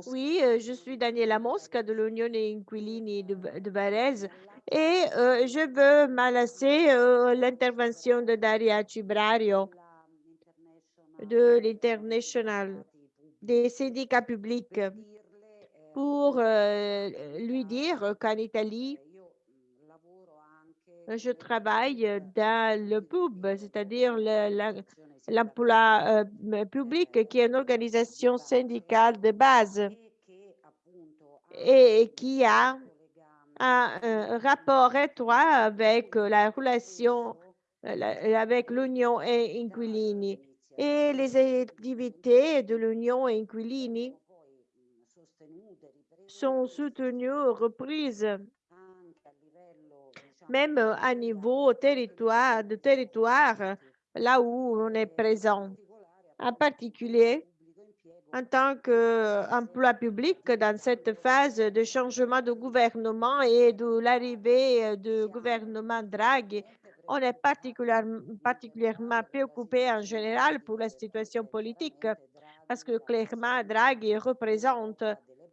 Oui, euh, je suis Daniela Mosca de l'Union des Inquilini de, de Varese et euh, je veux m'alasser euh, l'intervention de Daria Cibrario de l'International des syndicats publics pour euh, lui dire qu'en Italie, je travaille dans le pub, c'est-à-dire l'emploi euh, public, qui est une organisation syndicale de base et qui a un, rapport étroit avec la relation euh, la- avec l'Union et Inquilini. Et les activités de l'Union et Inquilini sont soutenues, reprises, même à niveau territoire, de territoire, là où on est présent. En particulier, en tant qu'emploi public dans cette phase de changement de gouvernement et de l'arrivée du gouvernement Draghi, on est particulièrement, particulièrement préoccupé en général pour la situation politique parce que clairement Draghi représente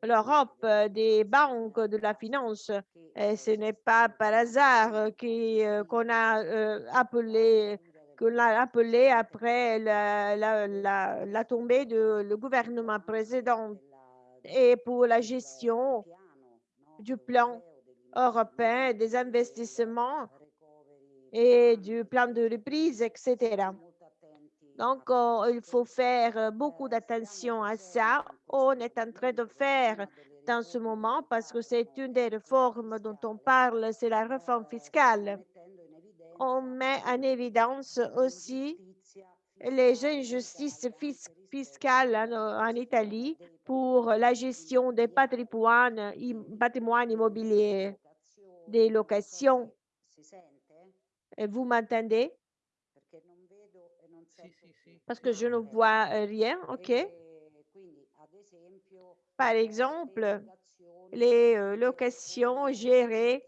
l'Europe des banques de la finance. Et ce n'est pas par hasard qui, euh, qu'on a euh, appelé qu'on l'a appelé après la, la, la, la tombée du le gouvernement précédent et pour la gestion du plan européen des investissements et du plan de reprise, etc. Donc, euh, il faut faire beaucoup d'attention à ça. On est en train de faire dans ce moment parce que c'est une des réformes dont on parle, c'est la réforme fiscale. On met en évidence aussi les injustices fis- fiscales en, Italie pour la gestion des patrimoines, im- patrimoines immobiliers, des locations. Vous m'entendez? Parce que je ne vois rien, OK? Par exemple, les locations gérées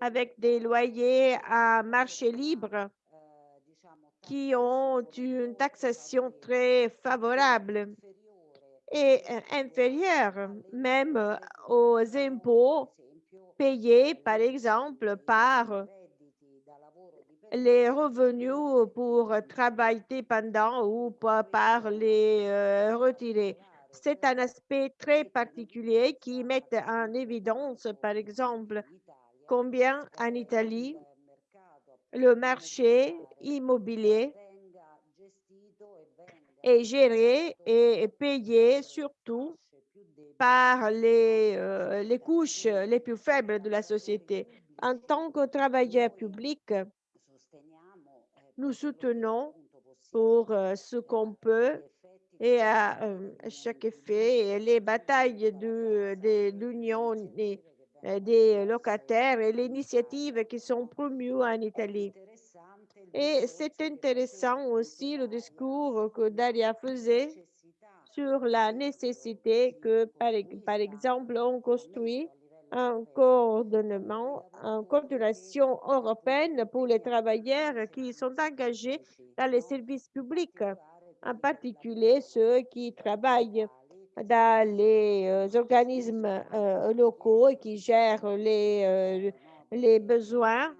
avec des loyers à marché libre qui ont une taxation très favorable et inférieure même aux impôts payés, par exemple, par les revenus pour travail dépendant ou pa- par les euh, retirés. C'est un aspect très particulier qui met en évidence, par exemple, combien en Italie le marché immobilier est géré et payé surtout par les, euh, les couches les plus faibles de la société. En tant que travailleur public, nous soutenons pour euh, ce qu'on peut et à euh, chaque effet les batailles de, l'union des, euh, des locataires et les initiatives qui sont promues en Italie. Et c'est intéressant aussi le discours que Daria faisait sur la nécessité que, par, par exemple, on construit un coordonnement, une coordination européenne pour les travailleurs qui sont engagés dans les services publics, en particulier ceux qui travaillent dans les euh, organismes euh, locaux et qui gèrent les, euh, besoins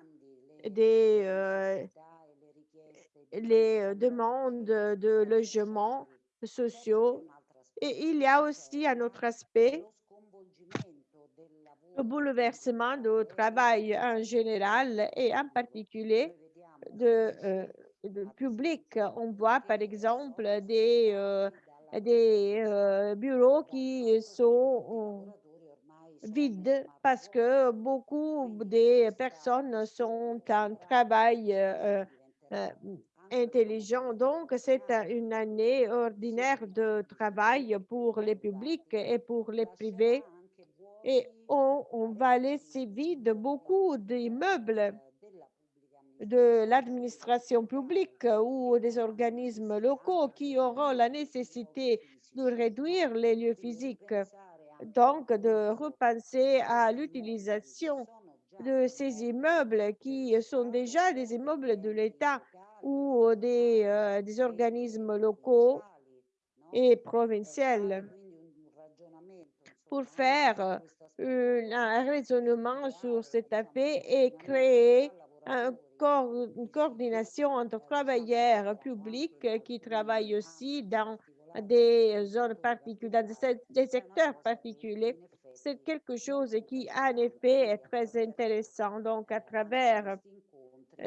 des les demandes de logements sociaux. Et il y a aussi un autre aspect, le bouleversement du travail en général et en particulier de, euh, public. On voit par exemple des, euh, euh, bureaux qui sont vides parce que beaucoup des personnes sont en travail intelligent. Donc, c'est un- une année ordinaire de travail pour les publics et pour les privés. Et on, va laisser vide beaucoup d'immeubles de l'administration publique ou des organismes locaux qui auront la nécessité de réduire les lieux physiques, donc de repenser à l'utilisation de ces immeubles qui sont déjà des immeubles de l'État ou des, euh, des organismes locaux et provinciaux pour faire euh, un raisonnement sur cet affaire et créer un une coordination entre travailleurs publics qui travaillent aussi dans des zones particulières, dans des secteurs particuliers. C'est quelque chose qui, en effet, est très intéressant. Donc, à travers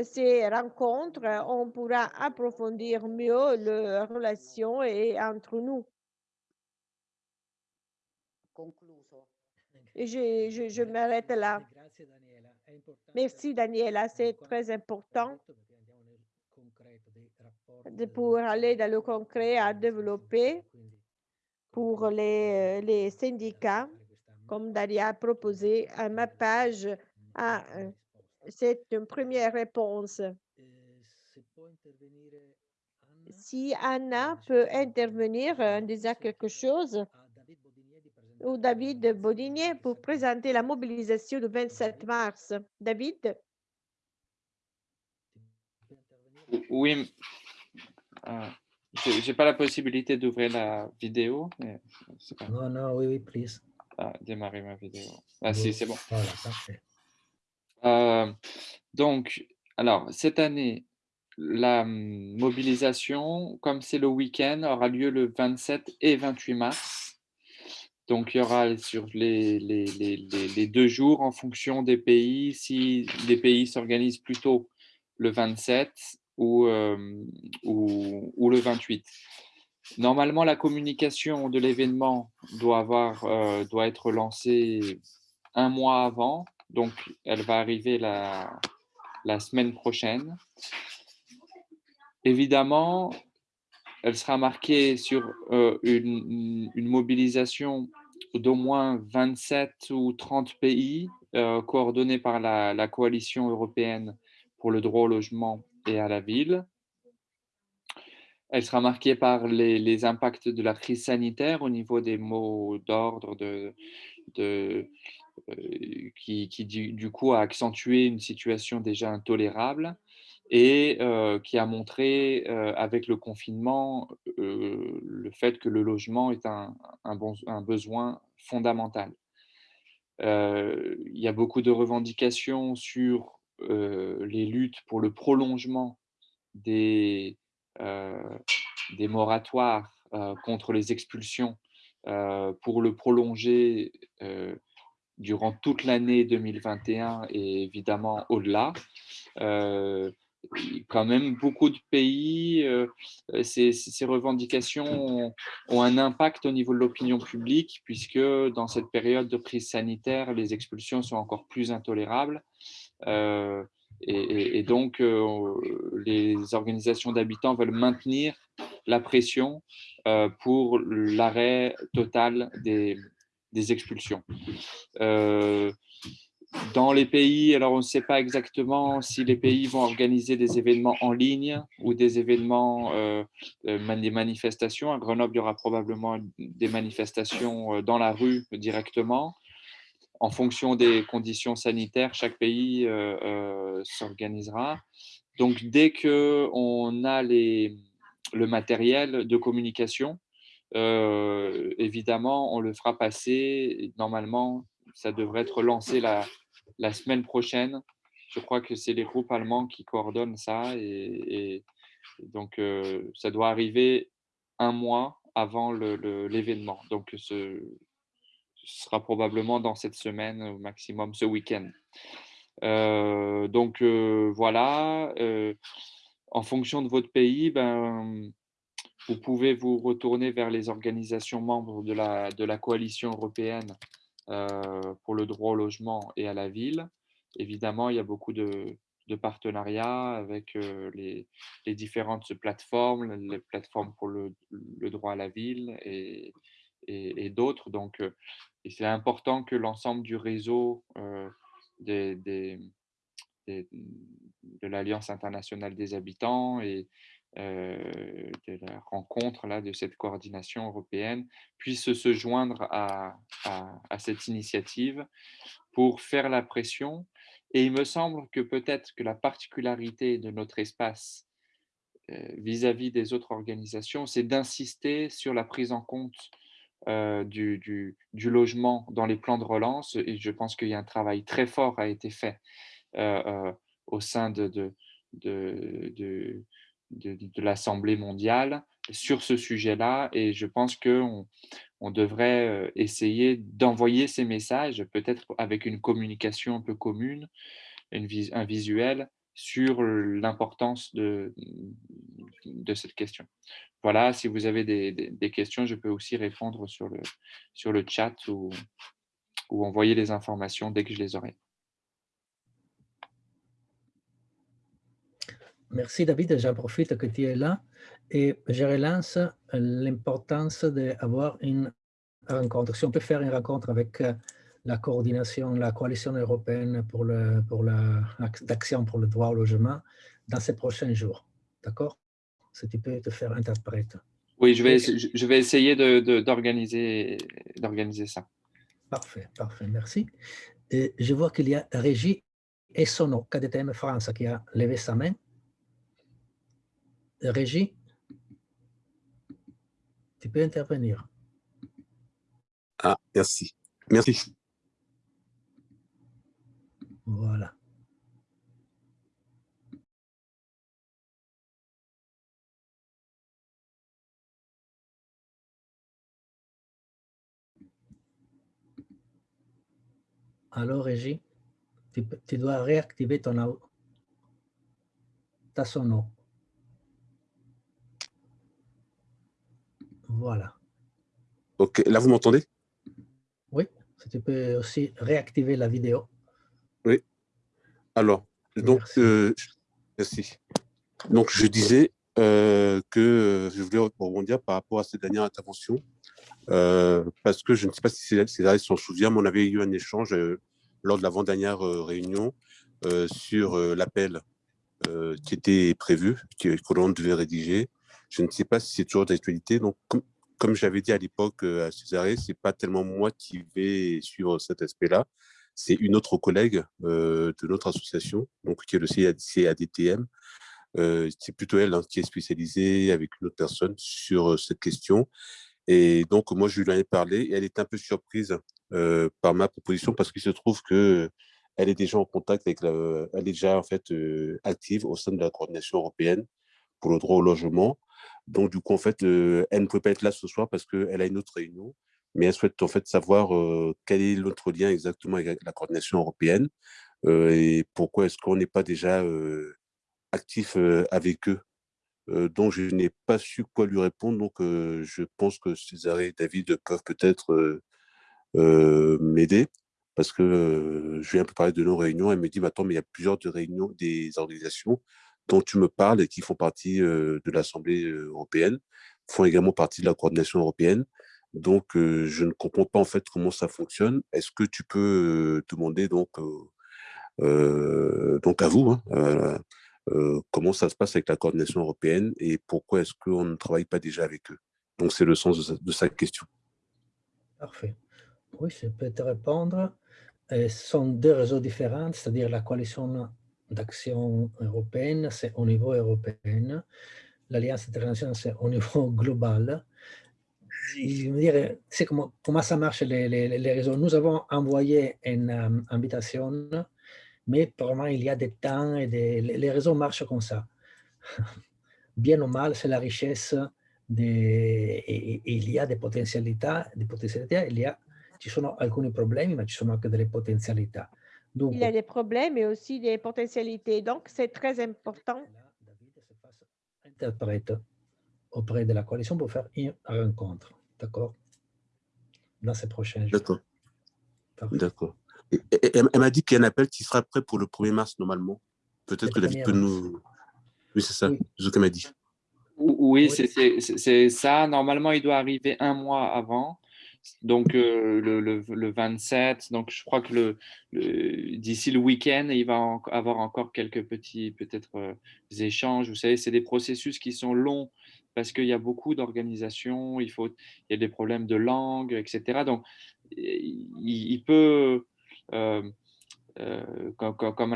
ces rencontres, on pourra approfondir mieux les relations entre nous. Je, je, je m'arrête là. Merci Daniela, c'est très important de, pour aller dans le concret à développer pour les, les syndicats, comme Daria a proposé à ma page. Ah, c'est une première réponse. Si Anna peut intervenir en disant quelque chose, ou David Bodinier pour présenter la mobilisation du 27 mars. David? Oui, euh, j'ai pas la possibilité d'ouvrir la vidéo. Mais Non, non, oui, oui, please. Ah, démarrer ma vidéo. Ah, si, c'est bon. Voilà, parfait. Euh, donc, alors, cette année, la mobilisation, comme c'est le week-end, aura lieu le 27 et 28 mars. Donc, il y aura sur les, les, les, deux jours en fonction des pays, si les pays s'organisent plutôt le 27 ou, euh, ou, ou, le 28. Normalement, la communication de l'événement doit, euh, doit être lancée un mois avant, donc elle va arriver la, la semaine prochaine. Évidemment, elle sera marquée sur euh, une, mobilisation d'au moins 27 ou 30 pays euh, coordonnés par la, coalition européenne pour le droit au logement et à la ville. Elle sera marquée par les, impacts de la crise sanitaire au niveau des mots d'ordre euh, qui, du, coup a accentué une situation déjà intolérable et qui a montré avec le confinement le fait que le logement est un, besoin fondamental. Il y a beaucoup de revendications sur les luttes pour le prolongement des, moratoires contre les expulsions, pour le prolonger durant toute l'année 2021 et évidemment au-delà. Quand même beaucoup de pays, euh, ces, ces, revendications ont, un impact au niveau de l'opinion publique, puisque dans cette période de crise sanitaire, les expulsions sont encore plus intolérables. Euh, et, donc, euh, les organisations d'habitants veulent maintenir la pression euh, pour l'arrêt total des, expulsions. Euh, dans les pays, alors on ne sait pas exactement si les pays vont organiser des événements en ligne ou des événements, euh, euh, des manifestations. À Grenoble, il y aura probablement des manifestations euh, dans la rue directement. En fonction des conditions sanitaires, chaque pays s'organisera. Donc, dès qu'on a les, le matériel de communication, évidemment, on le fera passer. Normalement, ça devrait être lancé la, la semaine prochaine. Je crois que c'est les groupes allemands qui coordonnent ça et, donc euh, ça doit arriver un mois avant l'événement. Donc ce, sera probablement dans cette semaine au maximum, ce week-end. Euh, donc euh, voilà, en fonction de votre pays, ben, vous pouvez vous retourner vers les organisations membres de la, coalition européenne pour le droit au logement et à la ville. Évidemment, il y a beaucoup de, partenariats avec euh, les, différentes plateformes, les plateformes pour le, droit à la ville et, d'autres. Donc, c'est important que l'ensemble du réseau de l'Alliance internationale des habitants et de la rencontre là, de cette coordination européenne puisse se joindre à, à cette initiative pour faire la pression. Et il me semble que peut-être que la particularité de notre espace vis-à-vis des autres organisations, c'est d'insister sur la prise en compte du, du, du, logement dans les plans de relance. Et je pense qu'il y a un travail très fort a été fait au sein de, de l'Assemblée mondiale sur ce sujet-là. Et je pense qu'on on devrait essayer d'envoyer ces messages, peut-être avec une communication un peu commune, une un visuel, sur l'importance de, de cette question. Voilà, si vous avez des, des, questions, je peux aussi répondre sur le, sur le chat ou, ou envoyer les informations dès que je les aurai. Merci David, j'en profite que tu es là et je relance l'importance d'avoir une rencontre. Si on peut faire une rencontre avec la coordination, la coalition européenne pour l'action pour, la, pour le droit au logement dans ces prochains jours. D'accord? Si tu peux te faire interprète. Oui, je vais, je vais essayer d'organiser de, ça. Parfait, parfait, merci. Et je vois qu'il y a Régie Essono, KDTM France, qui a levé sa main. Régie, tu peux intervenir. Ah, merci. Merci. Voilà. Alors, Régie, tu, tu, dois réactiver ton ta sono. Voilà. Ok, là, vous m'entendez? Oui, si tu peux aussi réactiver la vidéo. Oui. Alors, donc, merci. Euh, donc, je disais euh, que je voulais rebondir par rapport à cette dernière intervention, euh, parce que je ne sais pas si César s'en souvient, mais on avait eu un échange lors de l'avant-dernière réunion sur l'appel qui était prévu, que l'on devait rédiger. Je ne sais pas si c'est toujours d'actualité. Donc, comme, j'avais dit à l'époque à Césarée, ce n'est pas tellement moi qui vais suivre cet aspect-là c'est une autre collègue euh, de notre association, donc qui est le CADTM. Euh, c'est plutôt elle hein, qui est spécialisée avec une autre personne sur euh, cette question. Et donc, moi, je lui en ai parlé et elle est un peu surprise par ma proposition parce qu'il se trouve que elle est déjà en contact avec la, elle est déjà en fait active au sein de la coordination européenne pour le droit au logement. Donc, du coup, en fait, elle ne peut pas être là ce soir parce qu'elle a une autre réunion mais elle souhaite en fait savoir quel est notre lien exactement avec la coordination européenne et pourquoi est-ce qu'on n'est pas déjà actif avec eux. donc, je n'ai pas su quoi lui répondre, donc je pense que César et David peuvent peut-être m'aider parce que je lui ai un peu parlé de nos réunions. Elle me dit, attends, mais il y a plusieurs de réunions des organisations dont tu me parles et qui font partie de l'Assemblée européenne, font également partie de la coordination européenne. Donc, je ne comprends pas en fait comment ça fonctionne. Est-ce que tu peux demander donc, donc à vous hein, comment ça se passe avec la coordination européenne et pourquoi est-ce qu'on ne travaille pas déjà avec eux? Donc, c'est le sens de sa, question. Parfait. Oui, je peux te répondre. ce sont deux réseaux différents, c'est-à-dire la coalition d'action européenne, c'est au niveau européen. L'Alliance internationale, c'est au niveau (laughs) global c'est comment, comment ça marche les, les, réseaux. Nous avons envoyé une euh, invitation, mais probablement il y a des temps et des, les réseaux marchent comme ça. (laughs) Bien ou mal, c'est la richesse des, et, il y a des potentialités, des potentialités, il y a, ci sono alcuni problemi, ma ci sono anche delle potenzialità. Donc, il y a des problèmes et aussi des potentialités, donc c'est très important. Interprète auprès de la coalition pour faire une rencontre. D'accord? Dans ces prochains jours. D'accord. D'accord. Elle, m'a dit qu'il y a un appel qui sera prêt pour le 1er mars normalement. Peut-être que David peut nous... Oui, c'est ça, ce qu'elle m'a dit. Oui, c'est ça. Normalement, il doit arriver un mois avant. Donc le, le, le, 27, donc je crois que le, d'ici le week-end, il va avoir encore quelques petits peut-être échanges. Vous savez, c'est des processus qui sont longs parce qu'il y a beaucoup d'organisations, il, faut, il y a des problèmes de langue, etc. Donc, il, peut, euh, euh, comme, comme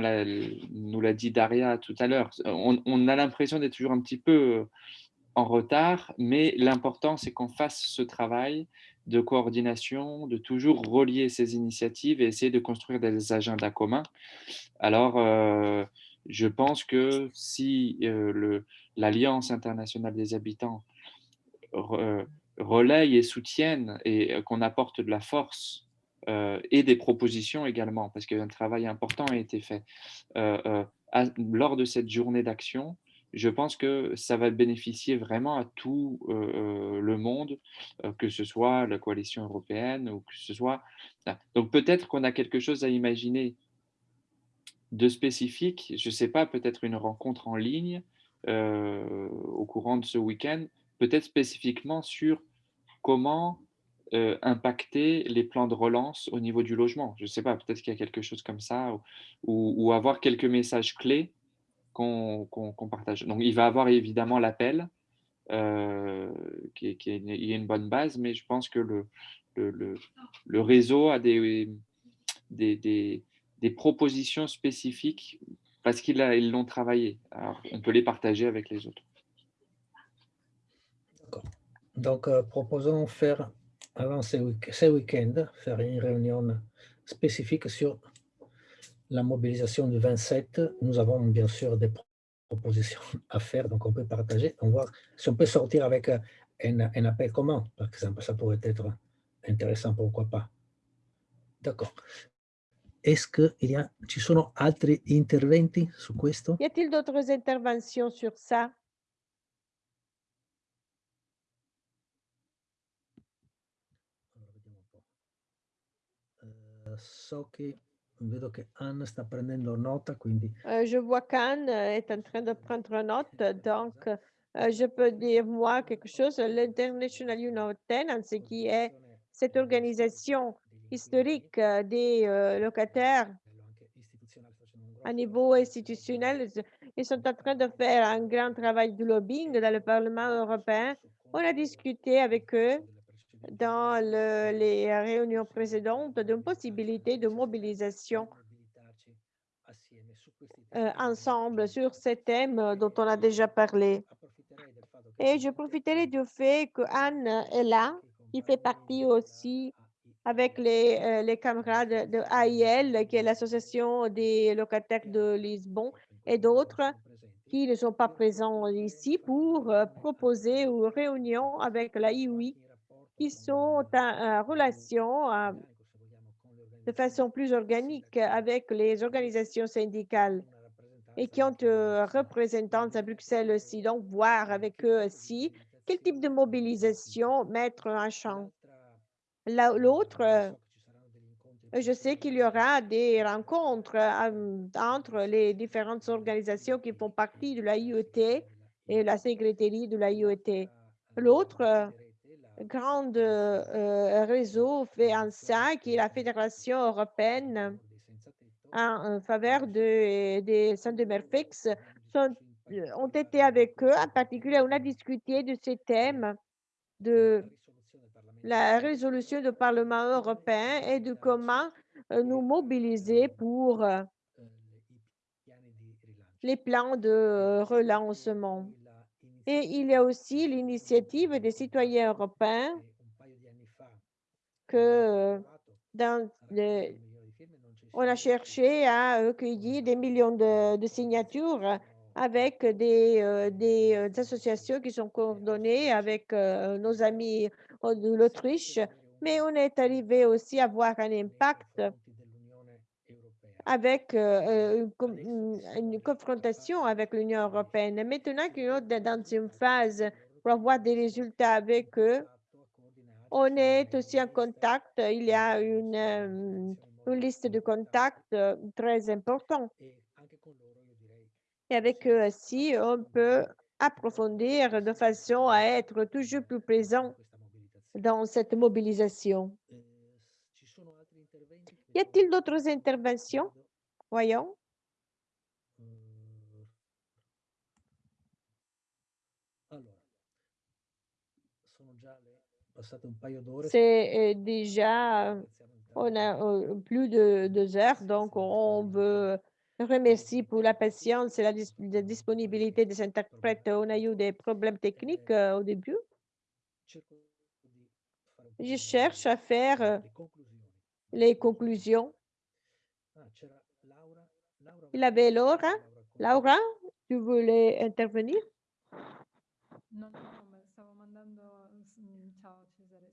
nous l'a dit Daria tout à l'heure, on, on, a l'impression d'être toujours un petit peu en retard, mais l'important, c'est qu'on fasse ce travail de coordination, de toujours relier ces initiatives et essayer de construire des agendas communs. Alors, euh, je pense que si euh, l'Alliance internationale des habitants euh, relaye et soutienne et qu'on apporte de la force et des propositions également, parce qu'un travail important a été fait lors de cette journée d'action, je pense que ça va bénéficier vraiment à tout le monde, que ce soit la coalition européenne ou que ce soit... Donc peut-être qu'on a quelque chose à imaginer de spécifique, je ne sais pas, peut-être une rencontre en ligne au courant de ce week-end, peut-être spécifiquement sur comment impacter les plans de relance au niveau du logement. Je ne sais pas, peut-être qu'il y a quelque chose comme ça, ou, avoir quelques messages clés qu'on partage. Donc, il va avoir évidemment l'appel, euh, qui, est une bonne base, mais je pense que le, réseau a des, propositions spécifiques parce qu'ils l'ont travaillé. Alors, on peut les partager avec les autres. D'accord. Donc, euh, proposons faire, avant ce, week week-end, faire une réunion spécifique sur la mobilisation du 27. Nous avons bien sûr des propositions (laughs) à faire, donc on peut partager. On voit si on peut sortir avec un, un appel commun, par exemple, ça pourrait être intéressant, pourquoi pas. D'accord. Est-ce qu'il y a, ci sono altri interventi su questo? Y a-t-il d'autres interventions sur ça? Uh, so che vedo che Anne sta prendendo nota, quindi... Uh, je vois qu'Anne est en train de prendre note, donc uh, je peux dire moi quelque chose. L'International Union of Tenants, qui est cette organisation historique euh, des euh, locataires à niveau institutionnel. Ils sont en train de faire un grand travail de lobbying dans le Parlement européen. On a discuté avec eux dans les réunions précédentes d'une possibilité de mobilisation euh, ensemble sur ces thèmes dont on a déjà parlé. Et je profiterai du fait que Anne est là, qui fait partie aussi avec les, euh, camarades de AIL, qui est l'association des locataires de Lisbonne, et d'autres qui ne sont pas présents ici pour euh, proposer une réunion avec la IUI qui sont en, relation euh, de façon plus organique avec les organisations syndicales et qui ont représentants à Bruxelles aussi. Donc, voir avec eux aussi quel type de mobilisation mettre en champ. L'autre, euh, je sais qu'il y aura des rencontres euh, entre les différentes organisations qui font partie de la IET et la secrétaire de la IET. L'autre euh, grand réseau fait en qui est la Fédération européenne en, faveur de, des centres de Merfix, ont été avec eux. En particulier, on a discuté de ces thèmes de la résolution du Parlement européen et de comment euh, nous mobiliser pour euh, les plans de relancement. Et il y a aussi l'initiative des citoyens européens que dans on a cherché à recueillir des millions de, signatures avec des, euh, des, associations qui sont coordonnées avec nos amis de l'Autriche, mais on est arrivé aussi à avoir un impact avec euh, une, confrontation avec l'Union européenne. Maintenant qu'on est dans une phase pour avoir des résultats avec eux, on est aussi en contact. Il y a une, euh, une liste de contacts euh, très importante. Et avec eux aussi, on peut approfondir de façon à être toujours plus présent dans cette mobilisation. Y a-t-il d'autres interventions? Voyons. C'est euh, déjà, on a euh, plus de deux heures, donc on veut remercier pour la patience et la, dis- la disponibilité des interprètes. On a eu des problèmes techniques euh, au début. Je cherche à faire euh, les conclusions. Il avait Laura. Laura, tu voulais intervenir? No, no, no, ma stavo mandando, mm, ciao Cesare.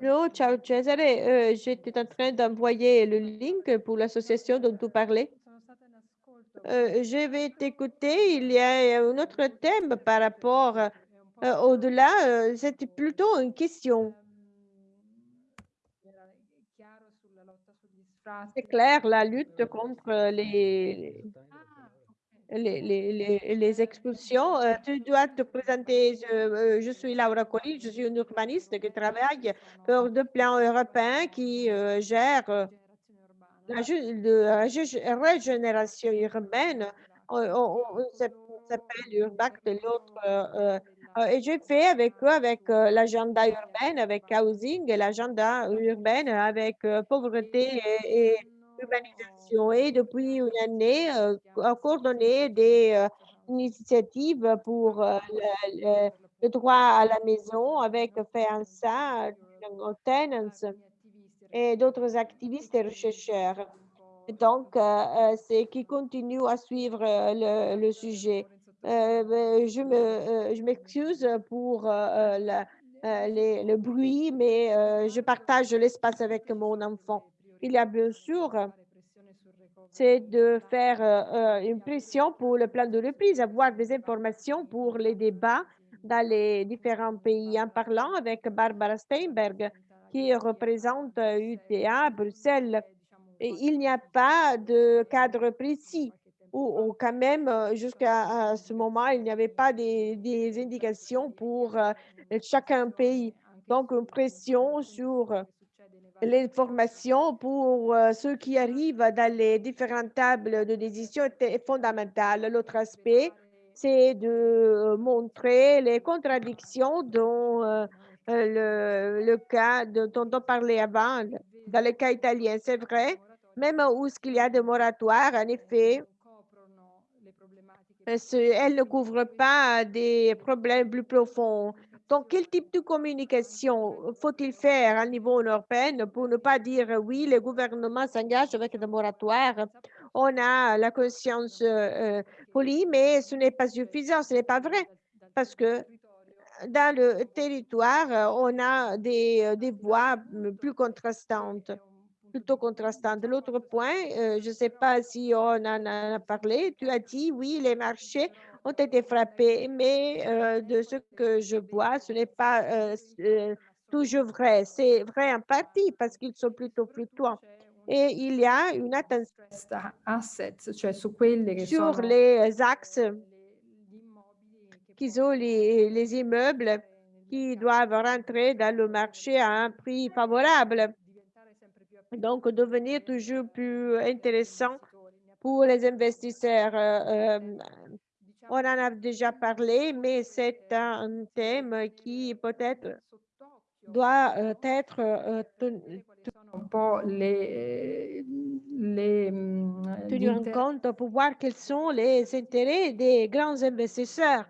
Non, ciao euh, j'étais en train d'envoyer le link pour l'association dont tu parlais. Euh, je vais t'écouter. Il y a un autre thème par rapport euh, au-delà. C'était plutôt une question. C'est clair, la lutte contre les, Ah, les, les, les- les expulsions. Euh, tu dois te présenter. Je, euh, je suis Laura Colli, je suis une urbaniste qui travaille pour le plan européen qui euh, gère euh, la, la régénération urbaine. On, on- on s'app- on s'appelle Urbact, l'autre. euh, euh, et j'ai fait avec eux, avec euh, l'agenda urbain, avec housing, et l'agenda urbain avec euh, pauvreté et, urbanisation. Et depuis une année, euh, a coordonné des euh, initiatives pour euh, le, droit à la maison avec FEANSA, Tenants et d'autres activistes et chercheurs. Donc, euh, euh, c'est qui continue à suivre euh, le sujet. Euh, ben, me, euh, je m'excuse pour euh, la- les- le bruit, mais je partage l'espace avec mon enfant. Il y a bien sûr, c'est de faire une pression pour le plan de reprise, avoir des informations pour les débats dans les différents pays. En parlant avec Barbara Steinberg, qui représente UTA Bruxelles, il n'y a pas de cadre précis ou, quand même euh, jusqu'à ce moment, il n'y avait pas des, des indications pour euh, chacun pays. Donc, une pression sur euh, l'information pour euh, ceux qui arrivent dans les différentes tables de décision est fondamentale. L'autre aspect, c'est de montrer les contradictions dont euh, le, le cas de- dont on parlait avant, dans le cas italien. C'est vrai, même où il y a des moratoires, en effet, euh, ce- elle ne couvre pas des problèmes plus profonds. Donc, quel type de communication faut-il faire à niveau européen pour ne pas dire oui, le gouvernement s'engage avec des moratoires? On a la conscience euh, euh, polie, mais ce n'est pas suffisant, ce n'est pas vrai, parce que dans le territoire, on a des, euh, des voix plus contrastantes, plutôt contrastantes. L'autre point, euh, je ne sais pas si on en a parlé, tu as dit oui, les marchés ont été frappés, mais euh, de ce que je vois, ce n'est pas euh, toujours vrai. C'est vrai en partie parce qu'ils sont plutôt fluctuants. Et il y a une attention che sur les axes qui sont les, les immeubles qui doivent rentrer dans le marché à un prix favorable. Donc, devenir toujours plus intéressant pour les investisseurs. Euh, euh, on en a déjà parlé, mais c'est un thème qui peut-être doit euh, être euh, ten- un po' le, le, mm, tenu en compte pour voir quels sont les intérêts des grands investisseurs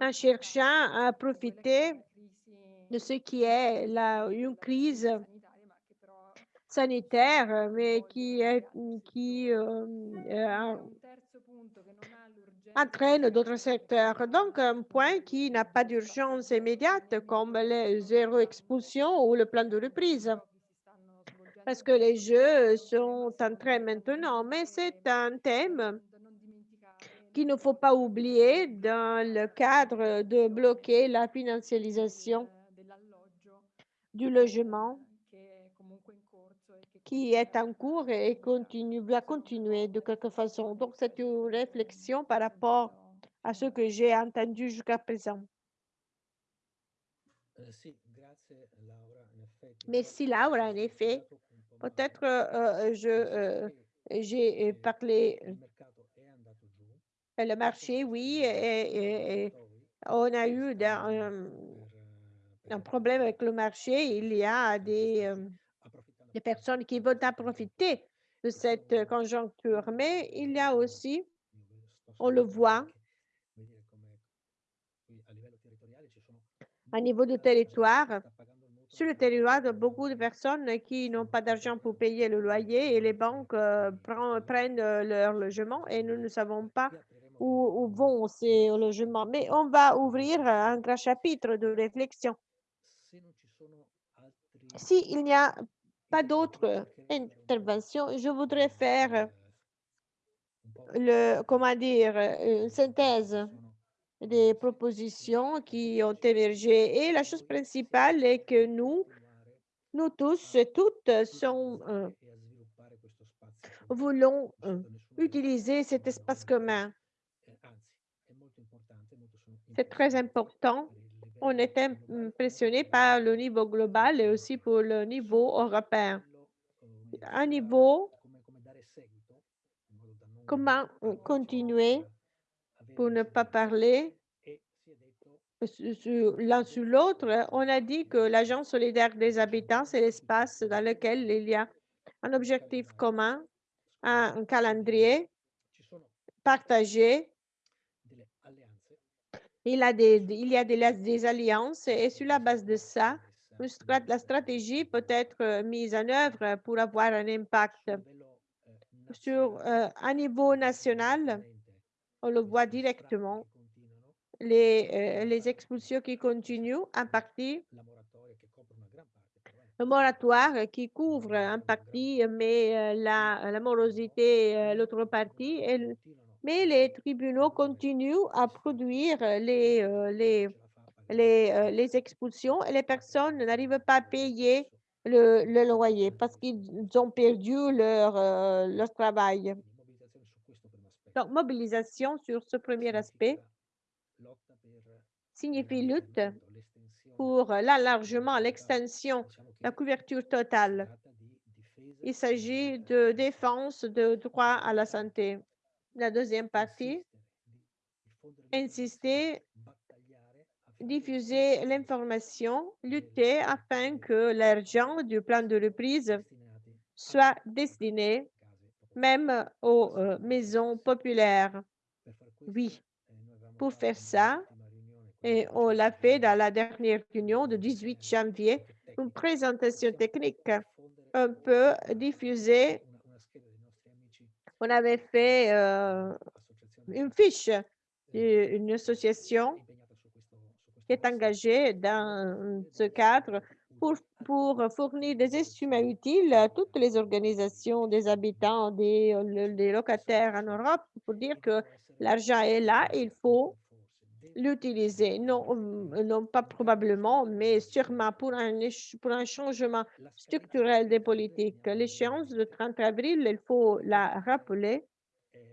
en cherchant à profiter de ce qui est la, une crise sanitaire, mais qui, qui euh, euh, entraîne d'autres secteurs. Donc, un point qui n'a pas d'urgence immédiate, comme les zéro expulsion ou le plan de reprise. Parce que les jeux sont en train maintenant, mais c'est un thème qu'il ne faut pas oublier dans le cadre de bloquer la financialisation du logement qui est en cours et continue, va continuer de quelque façon. Donc, c'est une réflexion par rapport à ce que j'ai entendu jusqu'à présent. Merci Laura, en effet. Peut-être euh, je euh, j'ai parlé le marché, oui, et, et on a eu un, un problème avec le marché. Il y a des, des personnes qui veulent en profiter de cette conjoncture, mais il y a aussi, on le voit, à niveau du territoire, sur le territoire, beaucoup de personnes qui n'ont pas d'argent pour payer le loyer et les banques euh, prennent euh, leur logement et nous ne savons pas où, où, vont ces logements. Mais on va ouvrir un grand chapitre de réflexion. S'il n'y a pas d'autres interventions, je voudrais faire le, comment dire, une synthèse des propositions qui ont émergé. Et la chose principale est que nous, nous tous et toutes sont, euh, voulons euh, utiliser cet espace commun. C'est très important. On est impressionné par le niveau global et aussi pour le niveau européen. Un niveau, comment continuer pour ne pas parler l'un sur l'autre, on a dit que l'Agence solidaire des habitants, c'est l'espace dans lequel il y a un objectif commun, un, calendrier partagé. Il, y a des, alliances et sur la base de ça, la stratégie peut être mise en œuvre pour avoir un impact sur euh, un niveau national on le voit directement. Les, euh, les expulsions qui continuent en partie, le moratoire qui couvre en partie, mais euh, la, morosité, euh, l'autre partie, mais les tribunaux continuent à produire les, les, les, les expulsions et les personnes n'arrivent pas à payer le, le loyer parce qu'ils ont perdu leur, leur travail. Donc, mobilisation sur ce premier aspect signifie lutte pour l'enlargement, l'extension, la couverture totale. Il s'agit de défense de droit à la santé. La deuxième partie, insister, diffuser l'information, lutter afin que l'argent du plan de reprise soit destiné même aux euh, maisons populaires. Oui, pour faire ça, et on l'a fait dans la dernière réunion du 18 janvier, une présentation technique un peu diffusée. On avait fait euh, une fiche d'une association qui est engagée dans ce cadre pour, pour, fournir des instruments utiles à toutes les organisations des habitants, des locataires en Europe, pour dire que l'argent est là, il faut l'utiliser. Non, non, pas probablement, mais sûrement pour un, pour un changement structurel des politiques. L'échéance du 30 avril, il faut la rappeler.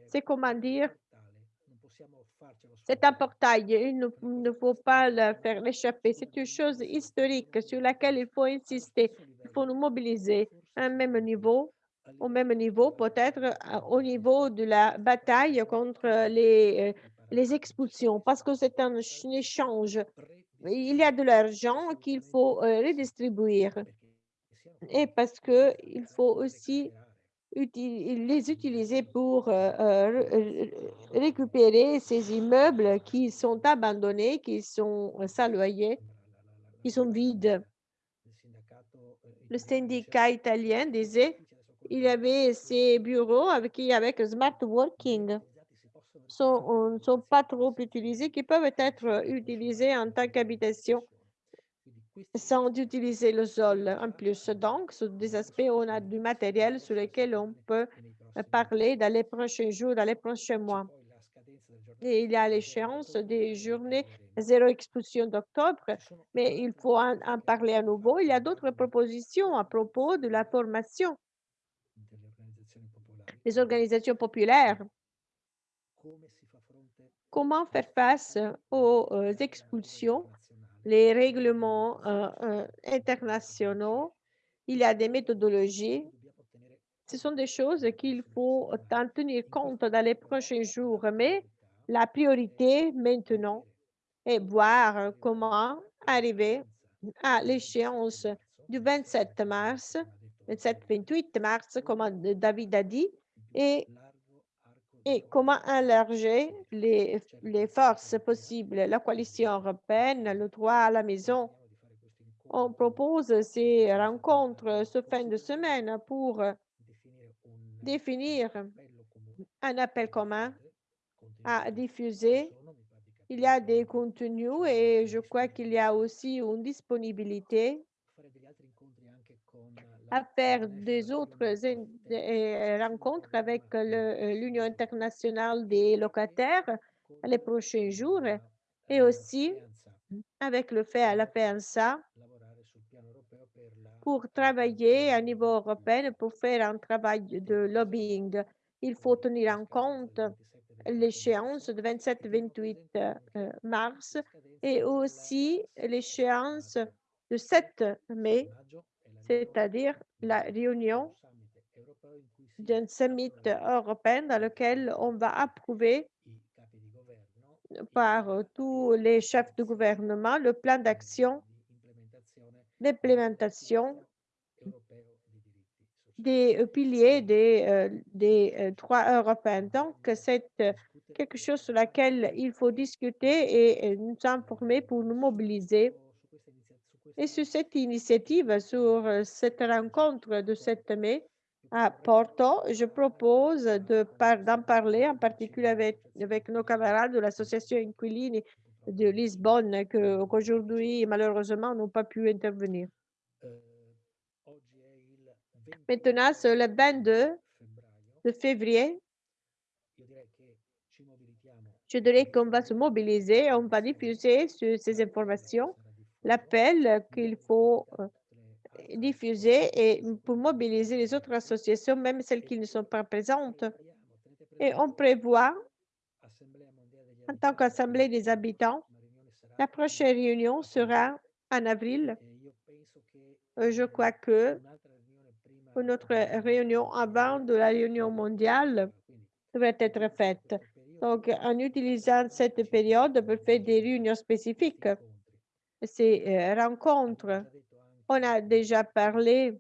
C'est comment dire, c'est un portail, il ne, faut pas le faire échapper. C'est une chose historique sur laquelle il faut insister. Il faut nous mobiliser à un même niveau, au même niveau, peut-être euh, au niveau de la bataille contre les, euh, les expulsions, parce que c'est un échange. Il y a de l'argent qu'il faut euh, redistribuer. Et parce qu'il faut aussi les utiliser pour euh, euh, récupérer ces immeubles qui sont abandonnés, qui sont sans loyer, qui sont vides. Le syndicat italien disait il avait ces bureaux avec smart working sont, ne sont pas trop utilisés, qui peuvent être utilisés en tant qu'habitation sans utiliser le sol en plus. Donc, sur des aspects, on a du matériel sur lequel on peut parler dans les prochains jours, dans les prochains mois. Et il y a l'échéance des journées zéro expulsion d'octobre, mais il faut en, en, parler à nouveau. Il y a d'autres propositions à propos de la formation des organisations populaires. Comment faire face aux expulsions les règlements euh, euh, internationaux, il y a des méthodologies. Ce sont des choses qu'il faut en tenir compte dans les prochains jours, mais la priorité maintenant est voir comment arriver à l'échéance du 27 mars, 27-28 mars, comme David a dit, et, et comment élargir les, les forces possibles? La coalition européenne, le droit à la maison, on propose ces rencontres ce fin de semaine pour définir un appel commun à diffuser. Il y a des contenus et je crois qu'il y a aussi une disponibilité à faire des autres euh, rencontres avec euh, l'Union internationale des locataires les prochains jours et aussi avec le fait à la pour travailler à niveau européen, pour faire un travail de lobbying. Il faut tenir en compte l'échéance de 27-28 euh, mars et aussi l'échéance de 7 mai, c'est-à-dire la réunion d'un summit européen dans lequel on va approuver par tous les chefs de gouvernement le plan d'action d'implémentation des euh, piliers des, euh, des euh, droits européens. Donc, c'est quelque chose sur laquelle il faut discuter et nous informer pour nous mobiliser. Et sur cette initiative, sur cette rencontre de 7 mai à Porto, je propose d'en parler en particulier avec, nos camarades de l'association Inquilini de Lisbonne qu'aujourd'hui, malheureusement, n'ont pas pu intervenir. Maintenant, c'est le 22 de février. Je dirais qu'on va se mobiliser, on va diffuser ces informations l'appel qu'il faut euh, diffuser et pour mobiliser les autres associations, même celles qui ne sont pas présentes. Et on prévoit, en tant qu'Assemblée des habitants, la prochaine réunion sera en avril. Euh, je crois que notre réunion avant de la réunion mondiale devrait être faite. Donc, en utilisant cette période pour faire des réunions spécifiques, ces euh, rencontres, on a déjà parlé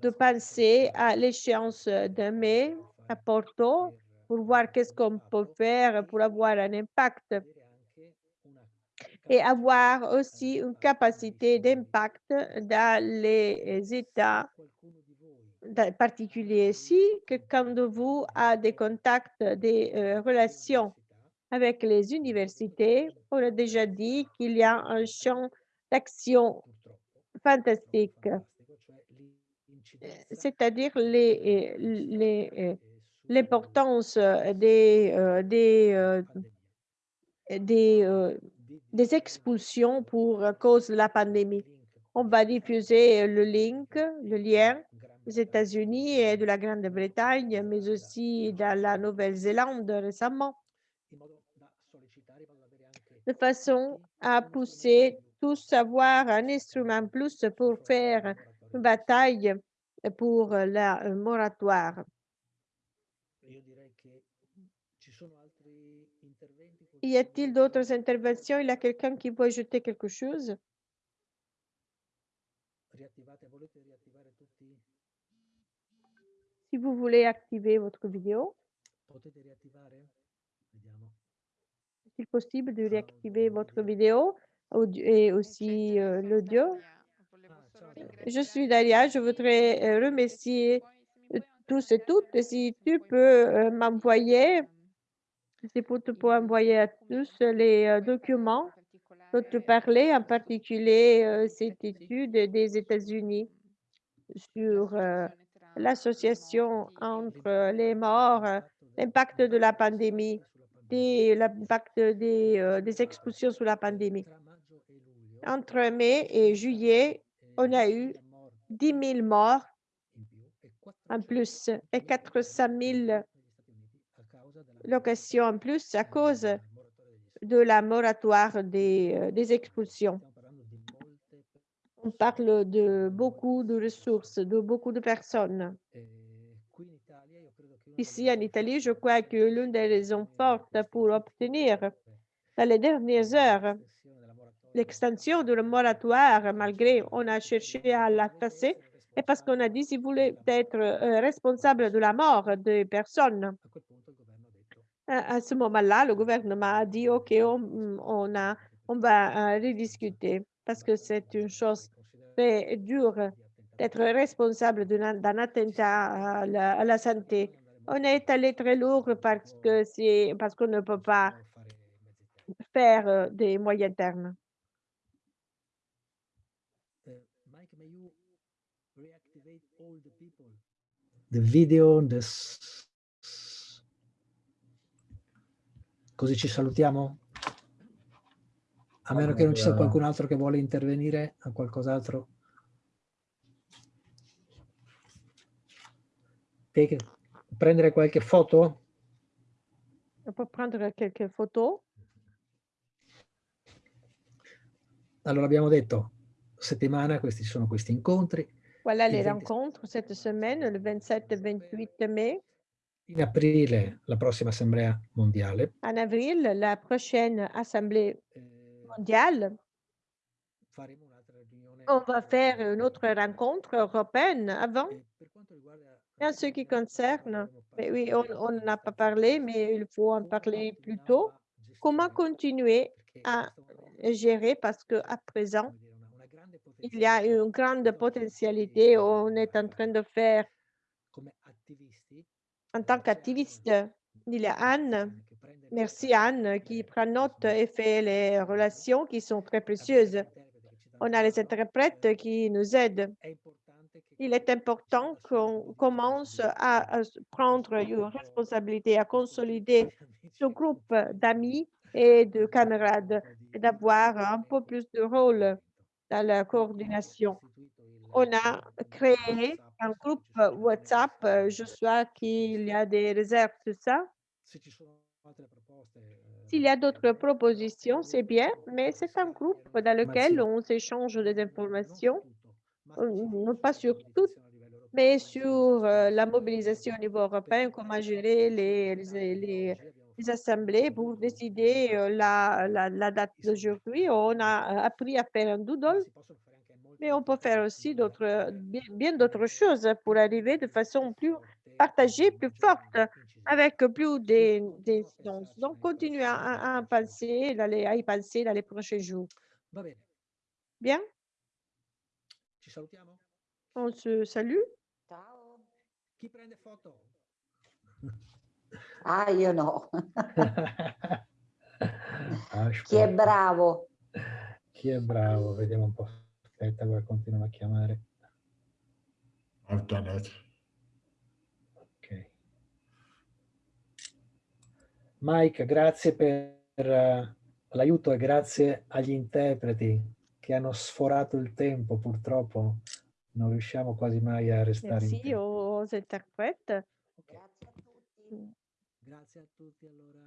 de penser à l'échéance de mai à Porto pour voir qu'est-ce qu'on peut faire pour avoir un impact et avoir aussi une capacité d'impact dans les États particuliers. Si quelqu'un de vous a des contacts, des euh, relations avec les universités, on a déjà dit qu'il y a un champ d'action fantastique, c'est-à-dire l'importance des, des, des, des expulsions pour cause de la pandémie. On va diffuser le link, le lien des États-Unis et de la Grande-Bretagne, mais aussi dans la Nouvelle-Zélande récemment, de façon à pousser tous à avoir un instrument plus pour faire une bataille pour la moratoire. Y a-t-il d'autres interventions? Il y a quelqu'un qui veut ajouter quelque chose? Si vous voulez activer votre vidéo, est-il possible de réactiver votre vidéo et aussi euh, l'audio? Je suis Daria, je voudrais euh, remercier euh, tous et toutes. Si tu peux m'envoyer c'est pour, pour envoyer à tous les euh, documents dont tu parlais, en particulier euh, cette étude des États-Unis sur euh, l'association entre les morts, l'impact de la pandémie, l'impact des, des expulsions sous la pandémie. Entre mai et juillet, on a eu 10 000 morts en plus et 400 000 location en plus à cause de la moratoire des, euh, des expulsions. On parle de beaucoup de ressources, de beaucoup de personnes. Ici, en Italie, je crois que l'une des raisons fortes pour obtenir, dans les dernières heures, l'extension de la moratoire, malgré on a cherché à la casser, est parce qu'on a dit si vous voulez être euh, responsable de la mort des personnes. À, ce moment-là, le gouvernement a dit, OK, on, va euh, rediscuter parce que c'est une chose très dure d'être responsable d'un attentat à la santé. On est allé très lourd parce que c'est parce qu'on ne peut pas faire euh, des moyens termes. The video, the... così ci salutiamo? A meno che non ci sia qualcun altro che vuole intervenire a qualcos'altro. Prendere qualche foto? Può prendere qualche foto? Allora abbiamo detto, settimana, questi sono questi incontri. Voilà Il les 20 rencontres cette semaine, le 27 et 28 mai. In aprile la prossima assemblea mondiale. En avril, la prochaine assemblée mondiale. On va faire une autre rencontre européenne avant. Et en ce qui concerne, mais oui, on n'a pas parlé, mais il faut en parler plus tôt. Comment continuer à gérer? Parce qu'à présent, il y a une grande potentialité. On est en train de faire en tant qu'activiste. Il y a Anne. Merci Anne qui prend note et fait les relations qui sont très précieuses. On a les interprètes qui nous aident. Il est important qu'on commence à, prendre une responsabilité, à consolider ce groupe d'amis et de camarades et d'avoir un peu plus de rôle dans la coordination. On a créé un groupe WhatsApp. euh, Je sais qu'il y a des réserves sur ça. S'il y a d'autres propositions, c'est bien, mais c'est un groupe dans lequel on s'échange des informations, euh, non pas sur tout, mais sur euh, la mobilisation au niveau européen, comment gérer les, les, les- les assemblées pour décider euh, la, la, la date d'aujourd'hui. On a euh, appris à faire un doodle, mais on peut faire aussi d'autres, bien, bien d'autres choses pour arriver de façon plus partagée, plus forte, avec plus des-. Donc, continuez à, à- à penser, à y penser dans les prochains jours. Bene, Bien, ci salutiamo? on se salue. Ciao. Chi prende foto? (laughs) Ah, io no. Ah, Chi è bravo? Chi è bravo? Vediamo un po'. Aspetta, guarda, continuano a chiamare. It. Ok. Mike, grazie per eh, l'aiuto e grazie agli interpreti che hanno sforato il tempo. Purtroppo non riusciamo quasi mai a restare in Merci tempo. aux interprètes. Grazie a tutti. Grazie a tutti allora.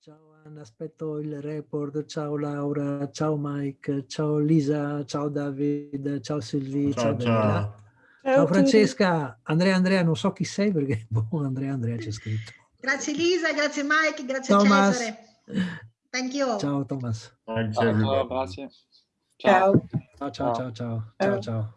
Ciao Anna, aspetto il report. Ciao Laura, ciao Mike, ciao Lisa, ciao David, ciao Silvi, ciao, Ciao, ciao. Ciao Ciao. Francesca, Andrea Andrea, non so chi sei perché (laughs) boh, Andrea Andrea c'è scritto. Grazie Lisa, grazie Mike, grazie Thomas. Cesare. Thank you. Ciao Thomas. Ciao, everybody. grazie. Ciao. Ciao ciao ciao ciao. Ciao ciao.